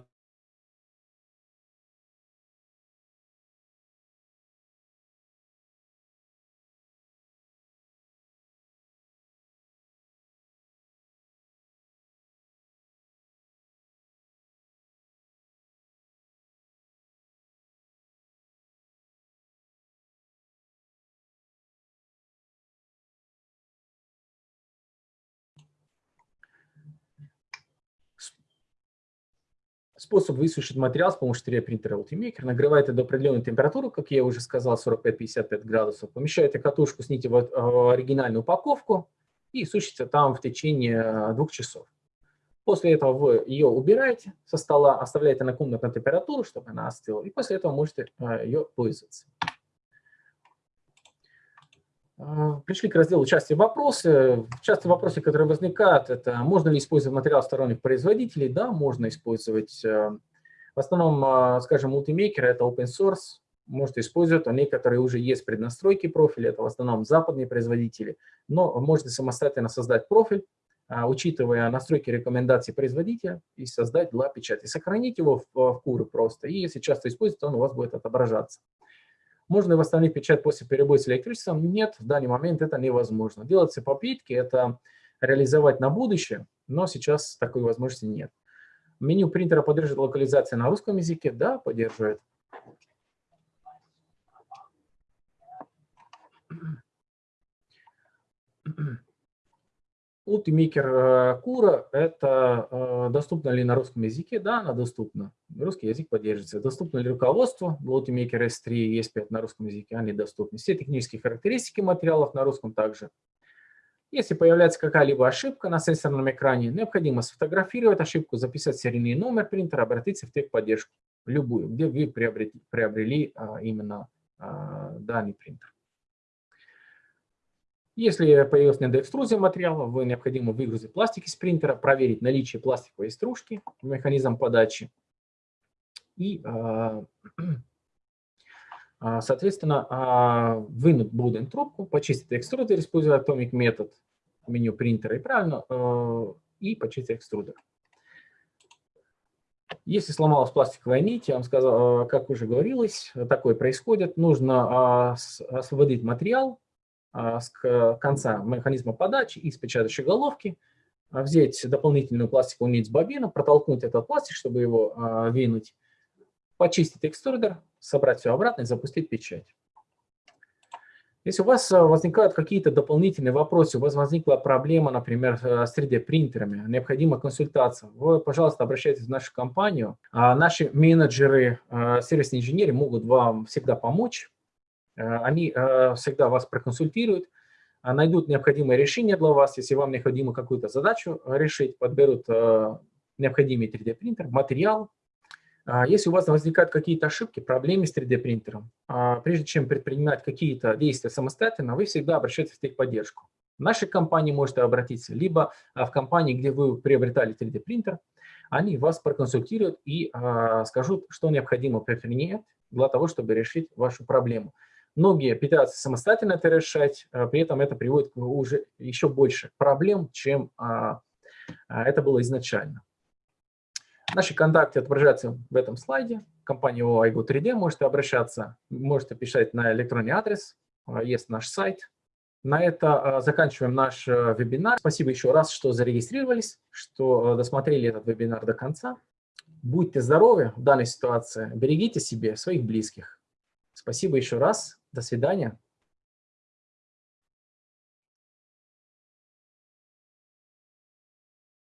Способ высушить материал с помощью 3D-принтера Ultimaker. Нагреваете до определенной температуры, как я уже сказал, 45-55 градусов. Помещаете катушку, сните в э, оригинальную упаковку и сушите там в течение э, двух часов. После этого вы ее убираете со стола, оставляете на комнатную температуру, чтобы она остыла, и после этого можете э, ее пользоваться. А, пришли к разделу части вопросы. Часто вопросы, которые возникают, это можно ли использовать материал сторонних производителей? Да, можно использовать. Э, в основном, а, скажем, Ultimaker – это open source, можете использовать, а некоторые уже есть преднастройки профиля, это в основном западные производители, но можете самостоятельно создать профиль, учитывая настройки рекомендаций производителя, и создать для печати. Сохранить его в, в куры просто, и если часто используете, он у вас будет отображаться. Можно восстановить печать после перебоя с электричеством? Нет, в данный момент это невозможно. Делаются попытки, это реализовать на будущее, но сейчас такой возможности нет. Меню принтера поддерживает локализацию на русском языке? Да, поддерживает. Ultimaker Кура – это э, доступно ли на русском языке? Да, она доступна. Русский язык поддерживается. Доступно ли руководство? Ultimaker S3 и S5 на русском языке, они доступны. Все технические характеристики материалов на русском также. Если появляется какая-либо ошибка на сенсорном экране, необходимо сфотографировать ошибку, записать серийный номер принтера, обратиться в техподдержку, любую, где вы приобрели, приобрели а, именно а, данный принтер. Если появилась недоэкструзия материала, вы необходимо выгрузить пластик из принтера, проверить наличие пластиковой стружки, механизм подачи. И, а, а, соответственно, а, вынуть будем трубку, почистить экструдер, используя Atomic метод меню принтера и правильно, и почистить экструдер. Если сломалась пластиковая нить, я вам сказал, как уже говорилось, такое происходит, нужно освободить материал, с конца механизма подачи из печатающей головки, а, взять дополнительную пластиковую нить с бобина, протолкнуть этот пластик, чтобы его а, винуть, почистить экструдер, собрать все обратно и запустить печать. Если у вас возникают какие-то дополнительные вопросы, у вас возникла проблема, например, с 3D-принтерами, необходима консультация, вы, пожалуйста, обращайтесь в нашу компанию. Наши менеджеры, сервисные инженеры могут вам всегда помочь. Э, они э, всегда вас проконсультируют, а найдут необходимое решение для вас, если вам необходимо какую-то задачу решить, подберут э, необходимый 3D-принтер, материал. Если у вас возникают какие-то ошибки, проблемы с 3D-принтером, а прежде чем предпринимать какие-то действия самостоятельно, вы всегда обращайтесь в техподдержку. В нашей компании можете обратиться, либо в компании, где вы приобретали 3D-принтер, они вас проконсультируют и скажут, что необходимо предпринять для того, чтобы решить вашу проблему. Многие пытаются самостоятельно это решать, а при этом это приводит к уже еще больше проблем, чем а, а, это было изначально. Наши контакты отображаются в этом слайде. Компания OIGO 3D можете обращаться, можете писать на электронный адрес, есть наш сайт. На это заканчиваем наш вебинар. Спасибо еще раз, что зарегистрировались, что досмотрели этот вебинар до конца. Будьте здоровы в данной ситуации, берегите себе своих близких. Спасибо еще раз. До свидания.